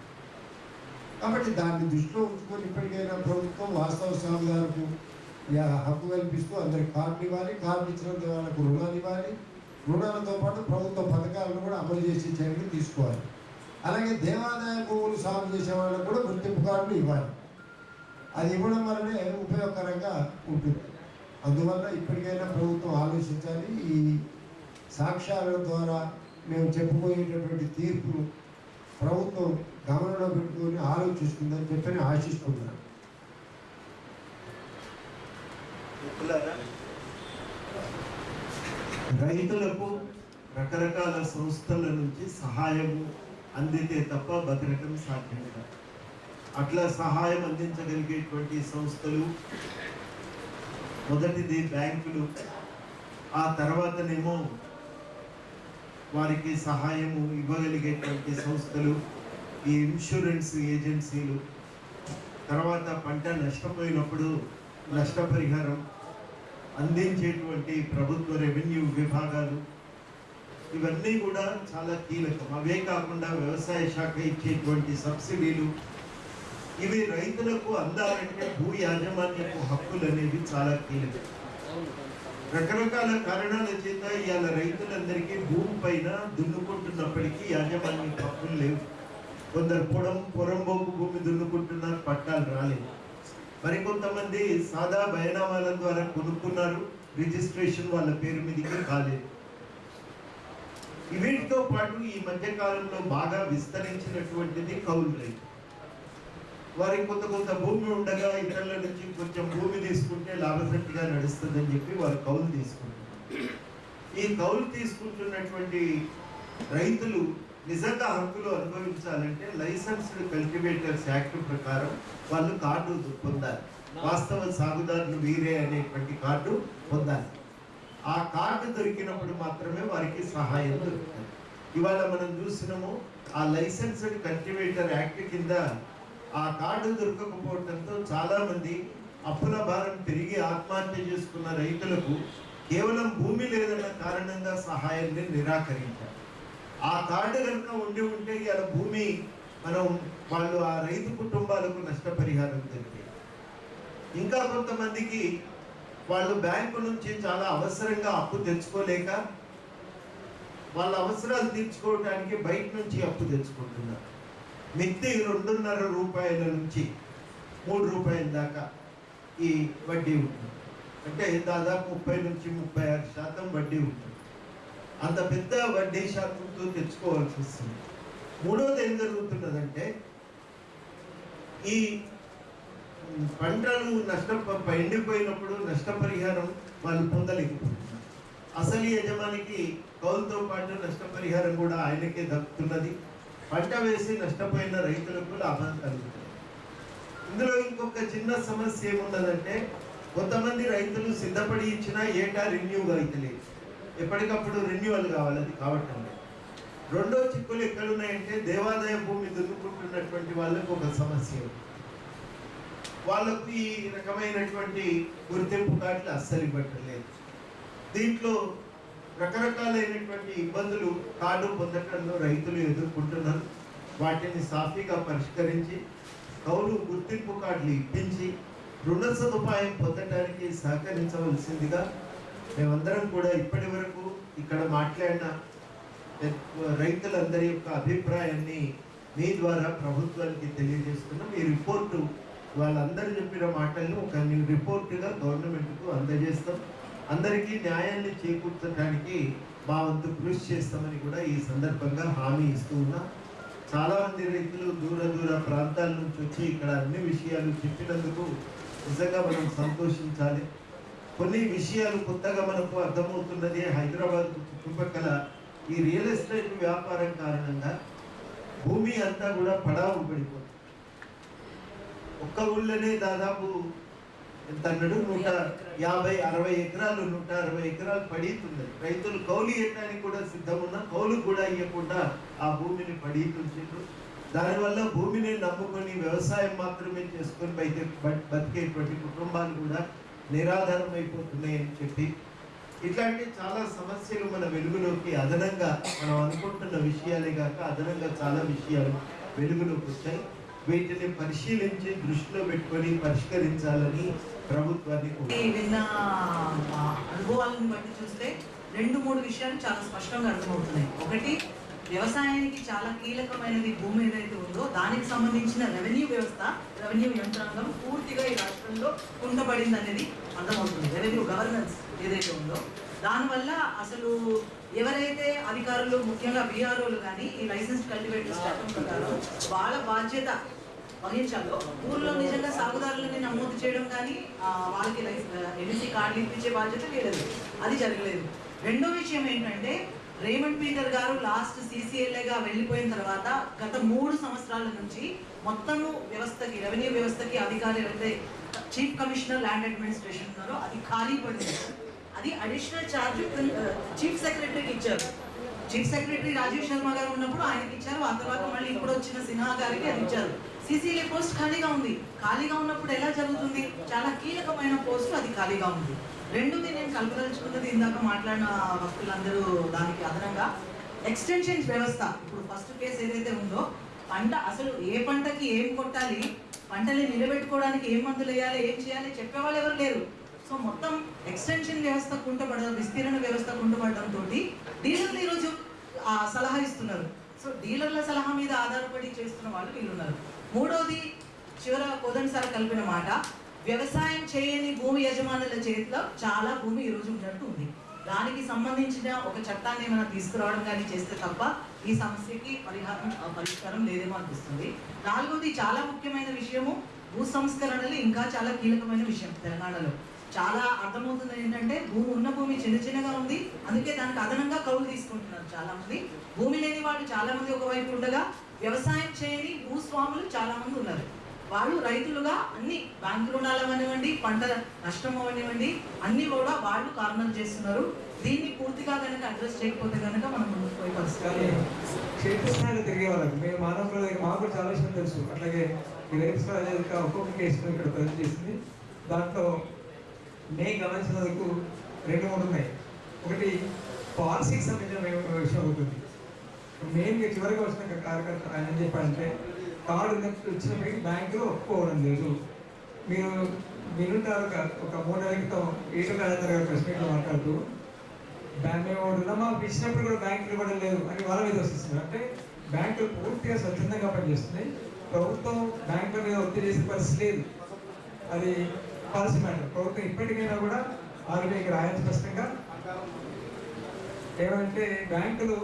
Speaker 11: కాబట్టి దాన్ని దృష్టిలో ఉంచుకొని ఇప్పటికైనా ప్రభుత్వం వాస్తవ సాగుదారులకు యా- హక్కు కల్పిస్తూ అందరికి కార్డు ఇవ్వాలి కార్డు ఇచ్చిన వాళ్ళకు రుణాలు ఇవ్వాలి. రుణాలతో పాటు ప్రభుత్వ పథకాలను కూడా అమలు చేసే చర్యలు తీసుకోవాలి. అలాగే దేవాదాయ భూములు సాగు చేసే వాళ్ళకు కూడా గుర్తింపు కార్డులు ఇవ్వాలి. అది ఇవ్వడం వల్లనే ఉపయోగకరంగా ఉంటుంది. అందువల్ల ఇప్పటికైనా ప్రభుత్వం ఆలోచించాలి. ఈ సాక్ష్యాల ద్వారా మేము చెప్పుకోయేటటువంటి తీర్పు ప్రభుత్వం గమనంలో పెట్టుకొని ఆలోచిస్తుందని చెప్పి ఆశిస్తున్నాను.
Speaker 19: రైతులకు రకరకాల సంస్థల నుంచి సహాయము అందితే తప్ప బతకటం సాధ్యం కాదు. అట్లా సహాయం అందించగలిగేటువంటి సంస్థలు మొదటిది బ్యాంకులు. ఆ తర్వాతనేమో వారికి సహాయము ఇవ్వగలిగేటువంటి సంస్థలు ఈ ఇన్సూరెన్స్ ఏజెన్సీలు. తర్వాత పంట నష్టపోయినప్పుడు నష్టపరిహారం అందించేటువంటి ప్రభుత్వ రెవెన్యూ విభాగాలు. ఇవన్నీ కూడా చాలా కీలకం. అవే కాకుండా వ్యవసాయ శాఖ ఇచ్చేటువంటి సబ్సిడీలు ఇవి రైతులకు అందాలంటే భూ యాజమాన్యపు హక్కులు అనేవి చాలా కీలకం. రకరకాల కారణాల చేత ఇవాళ రైతులందరికీ భూమి పైన దున్నుకుంటున్నప్పటికీ యాజమాన్య హక్కులు లేవు. కొందరు పొడం పొరంబోకు భూమి దున్నుకుంటున్నారు పట్టాలు రాలేదు. మరికొంతమంది సాదా బయనామాల ద్వారా కొనుక్కున్నారు రిజిస్ట్రేషన్ వాళ్ళ పేరు మీదకి కాలేదు వీటితో పాటు ఈ మధ్య కాలంలో బాగా విస్తరించినటువంటిది కౌలు రైతు. వారికి కొంత కొంత భూమి ఉండగా ఇతరుల నుంచి కొంచెం భూమి తీసుకుంటే లాభసట్టుగా నడుస్తుందని చెప్పి వారు కౌలు తీసుకుంటారు ఈ కౌలు తీసుకుంటున్నటువంటి రైతులు నిజంగా హక్కులు అనుభవించాలంటే లైసెన్స్డ్ కల్టివేటర్స్ యాక్ట్ ప్రకారం వాళ్ళు కార్డు పొందాలి. వాస్తవ సాగుదారులు వీరే అనేటువంటి కార్డు పొందాలి. ఆ కార్డు దొరికినప్పుడు మాత్రమే వారికి సహాయం దొరుకుతుంది. ఇవాళ మనం చూసినాము ఆ లైసెన్స్డ్ కల్టివేటర్ యాక్ట్ కింద ఆ కార్డు దొరకకపోవడంతో చాలా మంది అప్పుల భారం పెరిగి ఆత్మహత్య చేసుకున్న రైతులకు కేవలం భూమి లేదన్న కారణంగా సహాయాన్ని నిరాకరించారు. ఆ కార్డు కనుక ఉండి ఉంటే ఇలా భూమి మనం వాళ్ళు ఆ రైతు కుటుంబాలకు నష్టపరిహారం జరిగింది. ఇంకా కొంతమందికి వాళ్ళు బ్యాంకు నుంచి చాలా అవసరంగా అప్పు తెచ్చుకోలేక వాళ్ళ అవసరాలు తీర్చుకోవడానికి బయట నుంచి అప్పు తెచ్చుకుంటున్నారు. మిత్తి రెండున్నర రూపాయల నుంచి మూడు రూపాయల దాకా ఈ వడ్డీ ఉంటుంది. అంటే దాదాపు ముప్పై నుంచి ముప్పై ఆరు శాతం వడ్డీ ఉంటుంది. అంత పెద్ద వడ్డీ శాతంతో తెచ్చుకోవాల్సి వస్తుంది. మూడోది ఏం జరుగుతున్నదంటే ఈ పంటలు నష్ట ఎండిపోయినప్పుడు నష్టపరిహారం వాళ్ళు పొందలేకపోతున్నారు. అసలు యజమానికి కౌలుతో పాటు నష్టపరిహారం కూడా ఆయనకే దక్కుతున్నది. పంట వేసి నష్టపోయిన రైతులకు లాభం కలుగుతుంది ఇందులో ఇంకొక చిన్న సమస్య ఏమున్నదంటే కొంతమంది రైతులు సిద్ధపడి ఇచ్చినా ఏటా రెన్యూ అవుతలేదు ఎప్పటికప్పుడు రెన్యువల్ కావాలి అది కావటం రెండో చిక్కులు ఎక్కడున్నాయంటే దేవాదాయ భూమి దున్నుకుంటున్నటువంటి వాళ్ళకు ఒక సమస్య వాళ్ళకు ఈ రకమైనటువంటి గుర్తింపు కార్డులు అస్సలు పట్టలేదు దీంట్లో రకరకాలైనటువంటి ఇబ్బందులు కార్డు పొందటంలో రైతులు ఎదుర్కొంటున్నారు. వాటిని సాఫీగా పరిష్కరించి కౌలు గుర్తింపు కార్డులు ఇప్పించి రుణ సదుపాయం పొందటానికి సహకరించవలసిందిగా మేమందరం కూడా ఇప్పటి వరకు ఇక్కడ మాట్లాడిన రైతులందరి యొక్క అభిప్రాయాన్ని మీ ద్వారా ప్రభుత్వానికి తెలియజేస్తున్నాం ఈ రిపోర్టు. వాళ్ళందరూ చెప్పిన మాటలను ఒక రిపోర్టుగా గవర్నమెంట్కు అందజేస్తాం. అందరికీ న్యాయాన్ని చేకూర్చడానికి మా వంతు కృషి చేస్తామని కూడా ఈ సందర్భంగా హామీ ఇస్తూ ఉన్నాం. చాలా మంది రైతులు దూర దూర ప్రాంతాల నుంచి వచ్చి ఇక్కడ అన్ని విషయాలు చెప్పినందుకు నిజంగా మనం సంతోషించాలి. కొన్ని విషయాలు కొత్తగా మనకు అర్థమవుతున్నది హైదరాబాద్ చుట్టుపక్కల ఈ రియల్ ఎస్టేట్ వ్యాపారం కారణంగా భూమి అంతా కూడా పడావు పడిపోతుంది. ఒక్క ఊళ్ళోనే దాదాపు ఎంత అన్నాడు? నూట యాభై అరవై ఎకరాలు నూట అరవై ఎకరాలు పడితుంది రైతులు కౌలు ఇవ్వడానికి కూడా సిద్ధం ఉన్నా కౌలు కూడా ఇవ్వకుండా ఆ భూమిని పడీతుంచారు దానివల్ల భూమిని నమ్ముకొని వ్యవసాయం మాత్రమే చేసుకొని బయట బతికేటువంటి కుటుంబాలు కూడా నిరాధారం అయిపోతున్నాయని చెప్పి. ఇట్లాంటి చాలా సమస్యలు మన వెలుగులోకి అదనంగా మనం అనుకుంటున్న విషయాలే కాక అదనంగా చాలా విషయాలు వెలుగులోకి వచ్చాయి. వీటిని పరిశీలించి దృష్టిలో పెట్టుకొని పరిష్కరించాలని ప్రభుత్వాన్ని
Speaker 7: విన్న అనుభవాలను బట్టి చూస్తే రెండు మూడు విషయాలు చాలా స్పష్టంగా అర్థమవుతున్నాయి. ఒకటి వ్యవసాయానికి చాలా కీలకమైనది భూమి ఏదైతే ఉందో దానికి సంబంధించిన రెవెన్యూ వ్యవస్థ రెవెన్యూ యంత్రాంగం పూర్తిగా ఈ రాష్ట్రంలో కుంటపడింది అనేది అర్థమవుతుంది. రెవెన్యూ గవర్నెన్స్ ఏదైతే ఉందో. దానివల్ల అసలు ఎవరైతే అధికారులు ముఖ్యంగా బీఆర్ఓలు కానీ ఈ లైసెన్స్ కల్టివేటర్ చట్టం ప్రకారం వాళ్ళ బాధ్యత వహించాలో ఊర్లో నిజంగా సాగుదారులని నమోదు చేయడం కానీ వాళ్ళకి ఎన్ఎస్సి కార్డులు ఇప్పించే బాధ్యత లేదు. అది జరగలేదు. రెండో విషయం ఏంటంటే రేమండ్ పీటర్ గారు లాస్ట్ సీసీఎల్ఏగా వెళ్ళిపోయిన తర్వాత గత మూడు సంవత్సరాల నుంచి మొత్తము వ్యవస్థకి రెవెన్యూ వ్యవస్థకి అధికారి ఎవరైతే చీఫ్ కమిషనర్ ల్యాండ్ అడ్మినిస్ట్రేషన్ ఉన్నారో అది ఖాళీ పడింది. అది అడిషనల్ ఛార్జ్ చీఫ్ సెక్రటరీకి ఇచ్చారు. చీఫ్ సెక్రటరీ రాజీవ్ శర్మ గారు ఉన్నప్పుడు ఆయనకి ఇచ్చారు. ఆ తర్వాత మళ్ళీ ఇప్పుడు వచ్చిన సిన్హా గారికి అది ఇచ్చారు. సిసిఎల్ఏ పోస్ట్ ఖాళీగా ఉంది. ఖాళీగా ఉన్నప్పుడు ఎలా జరుగుతుంది? చాలా కీలకమైన పోస్ట్ అది ఖాళీగా ఉంది. రెండుది నేను కలపదలుచుకున్నది ఇందాక మాట్లాడిన భక్తులందరూ దానికి అదనంగా ఎక్స్టెన్షన్ వ్యవస్థ. ఇప్పుడు ఫస్ట్ కేసు ఏదైతే ఉందో పంట అసలు ఏ పంటకి ఏం కొట్టాలి? పంటని నిలబెట్టుకోవడానికి ఏం మందులు వేయాలి? ఏం చేయాలి? చెప్పేవాళ్ళు ఎవరు లేరు. సో మొత్తం ఎక్స్టెన్షన్ వ్యవస్థ కుంటపడడం విస్తీర్ణ వ్యవస్థ కుంటపడడంతో డీలర్లు ఈరోజు సలహా ఇస్తున్నారు. సో డీలర్ల సలహా మీద ఆధారపడి చేస్తున్న వాళ్ళు వీళ్ళు ఉన్నారు మూడోది చివర కోదండ్ సార్ కలిపిన మాట వ్యవసాయం చేయని భూమి యజమానుల చేతిలో చాలా భూమి ఈరోజు ఉన్నట్టు ఉంది. దానికి సంబంధించిన ఒక చట్టాన్ని ఏమైనా తీసుకురావడం కానీ చేస్తే తప్ప ఈ సమస్యకి పరిహారం పరిష్కారం లేదేమో అనిపిస్తుంది. నాలుగోది చాలా ముఖ్యమైన విషయము భూ సంస్కరణలు ఇంకా చాలా కీలకమైన విషయం తెలంగాణలో. చాలా అర్థమవుతుంది ఏంటంటే భూమి ఉన్న భూమి చిన్న చిన్నగా ఉంది. అందుకే దానికి అదనంగా కౌలు తీసుకుంటున్నారు చాలా మంది భూమి లేని వాళ్ళు చాలా మంది ఒకవైపు ఉండగా వ్యవసాయం చేయని భూస్వాములు చాలా మంది ఉన్నారు. వాళ్ళు రైతులుగా అన్ని బ్యాంకు రుణాలు అవనివ్వండి పంట నష్టం అవనివ్వండి అన్ని కూడా వాళ్ళు కారణాలు చేస్తున్నారు. దీన్ని పూర్తిగా కనుక అడ్రస్ చేయకపోతే కనుక మనం ముందుకు పోయి పరిస్థితి
Speaker 20: తిరిగే వాళ్ళకి మేము మానవ మాకు చాలా విషయం తెలుసు. అట్లాగే ఈ రేపు ప్రాజెక్ట్ ఒక్కొక్క కేసును ఇక్కడ ప్రజెంట్ చేసింది. దాంట్లో నేను గమనించినందుకు రెండు మూడు ఉన్నాయి. ఒకటి పాలసీకి సంబంధించిన విషయం అవుతుంది మెయిన్గా చివరికి వచ్చిన కార్యకర్త ఆయన ఏం చెప్పారంటే కార్డు వచ్చిన మీకు బ్యాంకులో ఒప్పుకోవడం లేదు. మీరు మీరుంటారు ఒక మూడు నెలల క్రితం ఈటల రాజేంద్ర గారు ప్రెస్ మీట్లో మాట్లాడుతూ బ్యాంక్ మేము రుణమాఫీ ఇచ్చినప్పుడు కూడా బ్యాంకులు ఇవ్వడం లేదు అని వాళ్ళ మీద వస్తుంది అంటే బ్యాంకులు పూర్తిగా స్వచ్ఛందంగా పనిచేస్తున్నాయి. ప్రభుత్వం బ్యాంకుల మీద ఒత్తిడి చేసే పరిస్థితి లేదు. అది పాలసీ మ్యాటర్. ప్రభుత్వం ఇప్పటికైనా కూడా ఆర్బీఐకి రాయాలి స్పష్టంగా. ఏమంటే బ్యాంకులు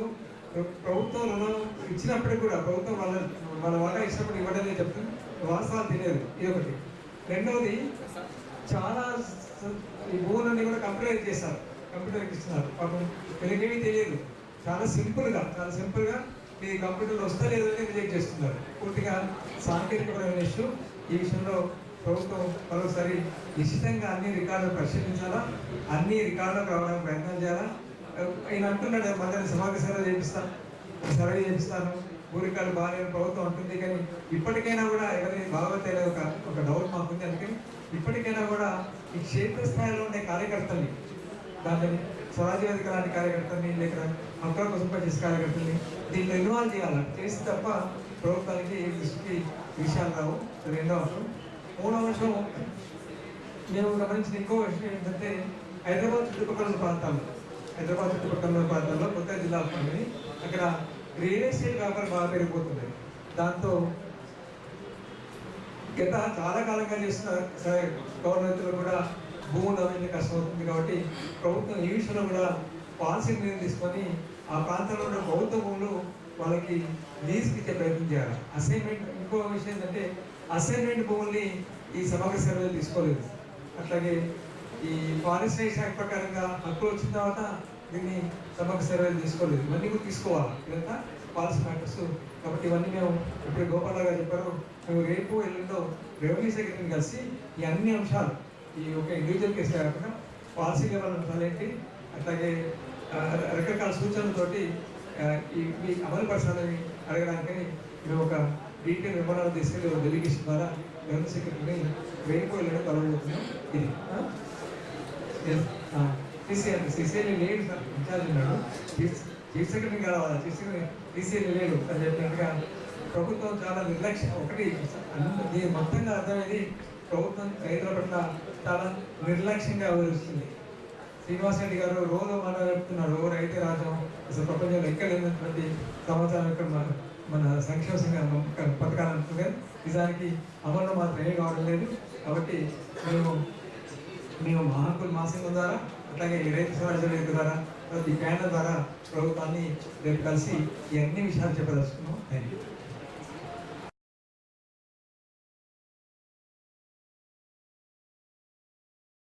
Speaker 20: ప్రభుత్వం రుణం ఇచ్చినప్పటికి కూడా ప్రభుత్వం వాళ్ళ వాళ్ళ వాటా ఇచ్చినప్పుడు ఇవ్వడం లేదు చెప్తుంది వాస్తవాలు తెలియదు ఇది ఒకటి. రెండవది చాలా ఈ భూములన్నీ కూడా కంప్యూటర్ చేస్తారు. కంప్యూటర్కి ఇస్తున్నారు పాపం తెలియనివి తెలియదు. చాలా సింపుల్గా చాలా సింపుల్గా మీ కంప్యూటర్లు వస్తా లేదని రిజెక్ట్ చేస్తున్నారు. పూర్తిగా సాంకేతికపరమైన ఇష్యూ ఈ విషయంలో ప్రభుత్వం మరోసారి నిశ్చితంగా అన్ని రికార్డులు పరిశీలించాలా? అన్ని రికార్డులకు రావడానికి ప్రయత్నం చేయాలా? ఆయన అంటున్నాడు మళ్ళీ సమావేశ సర్వే చేపిస్తాను సర్వే చేపిస్తాను ఊరికాలు బాగాలేని ప్రభుత్వం అంటుంది కానీ ఇప్పటికైనా కూడా ఎవరి భాగవతేలే ఒక ఒక డౌట్ మాకుంది. అందుకని ఇప్పటికైనా కూడా ఈ క్షేత్రస్థాయిలో ఉండే కార్యకర్తల్ని దాన్ని స్వరాజ్యవేదిక లాంటి కార్యకర్తల్ని లేక హక్కుల కోసం పనిచేసే కార్యకర్తల్ని దీన్ని ఇన్వాల్వ్ చేయాలి. చేసి తప్ప ప్రభుత్వానికి ఏ దృష్టికి విషయాలు రావు. రెండో అంశం. మూడో అంశం మేము గమనించిన ఇంకో విషయం ఏంటంటే హైదరాబాద్ చుట్టుపక్కల ప్రాంతాల్లో హైదరాబాద్ చుట్టుపక్కల ప్రాంతంలో ప్రాంతాల్లో కొత్త జిల్లా పండుగని అక్కడ రియల్ ఎస్టేట్ వ్యాపారం బాగా పెరిగిపోతుంది. దాంతో గత చాలా కాలంగా చేసిన సరే గవర్నమెంట్లో కూడా భూములు అవన్నీ కష్టమవుతుంది కాబట్టి ప్రభుత్వం ఈ విషయంలో కూడా పాలసీ నిర్ణయం తీసుకొని ఆ ప్రాంతంలో ఉన్న ప్రభుత్వ భూములు వాళ్ళకి లీజ్కి ఇచ్చే ప్రయత్నం చేయాలి. అసైన్మెంట్ ఇంకో విషయం ఏంటంటే అసైన్మెంట్ భూముల్ని ఈ సమగ్ర సర్వేలు తీసుకోలేదు. అట్లాగే ఈ ఫారెస్ట్ రైట్స్ యాక్ట్ ప్రకారంగా హక్కులు వచ్చిన తర్వాత దీన్ని సభకు సర్వేలు తీసుకోలేదు. ఇవన్నీ కూడా తీసుకోవాలి. ఇదంతా పాలసీ మ్యాటర్స్. కాబట్టి ఇవన్నీ మేము ఇప్పుడు గోపాల్ గారు చెప్పారు. మేము రేపు ఎల్లుండో రెవెన్యూ సెక్రటరీని కలిసి ఈ అన్ని అంశాలు ఈ ఒక ఇండివిజువల్ కేసు కాకుండా పాలసీ లెవెల్ అంశాలు ఏంటి అట్లాగే రకరకాల సూచనలతోటి ఈ మీ అమలు పరచాలని అడగడానికి మేము ఒక డీటెయిల్ వివరాలు తీసుకెళ్ళి ఒక డెలిగేషన్ ద్వారా రెవెన్యూ సెక్రటరీని రేపు ఎల్లుండో కలవబోతున్నాం. ఇది. సీసీఆర్ సీసీఎల్ లేడు సార్. ఇన్ఛార్జ్ ఉన్నాడు. చీఫ్ సెక్రటరీ కావాలి. చీఫ్ సెక్రటరీ సీసీఎల్ లేడు అని చెప్పినట్టుగా ప్రభుత్వం చాలా నిర్లక్ష్యం ఒకటి దీని మొత్తంగా అర్థమైంది. ప్రభుత్వం రైతుల పట్ల చాలా నిర్లక్ష్యంగా వ్యవహరిస్తుంది. శ్రీనివాస్ రెడ్డి గారు రోజు మన చెప్తున్నారు. రైతే రాజ్యం అసలు ప్రపంచంలో ఎక్కలేనటువంటి సమాచారం ఇక్కడ మన మన సంక్షేమ సంఘ పథకాలు అంటుంది నిజానికి అమలు మాత్రం ఏం కావడం లేదు. కాబట్టి మేము మేము మహాకుల హక్కులు ద్వారా అట్లాగే ఈ రైతు ద్వారా తర్వాత ఈ ప్యానల్ ద్వారా ప్రభుత్వాన్ని రేపు కలిసి ఈ అన్ని విషయాలు చెప్పదలుచుకున్నాం థ్యాంక్ యూ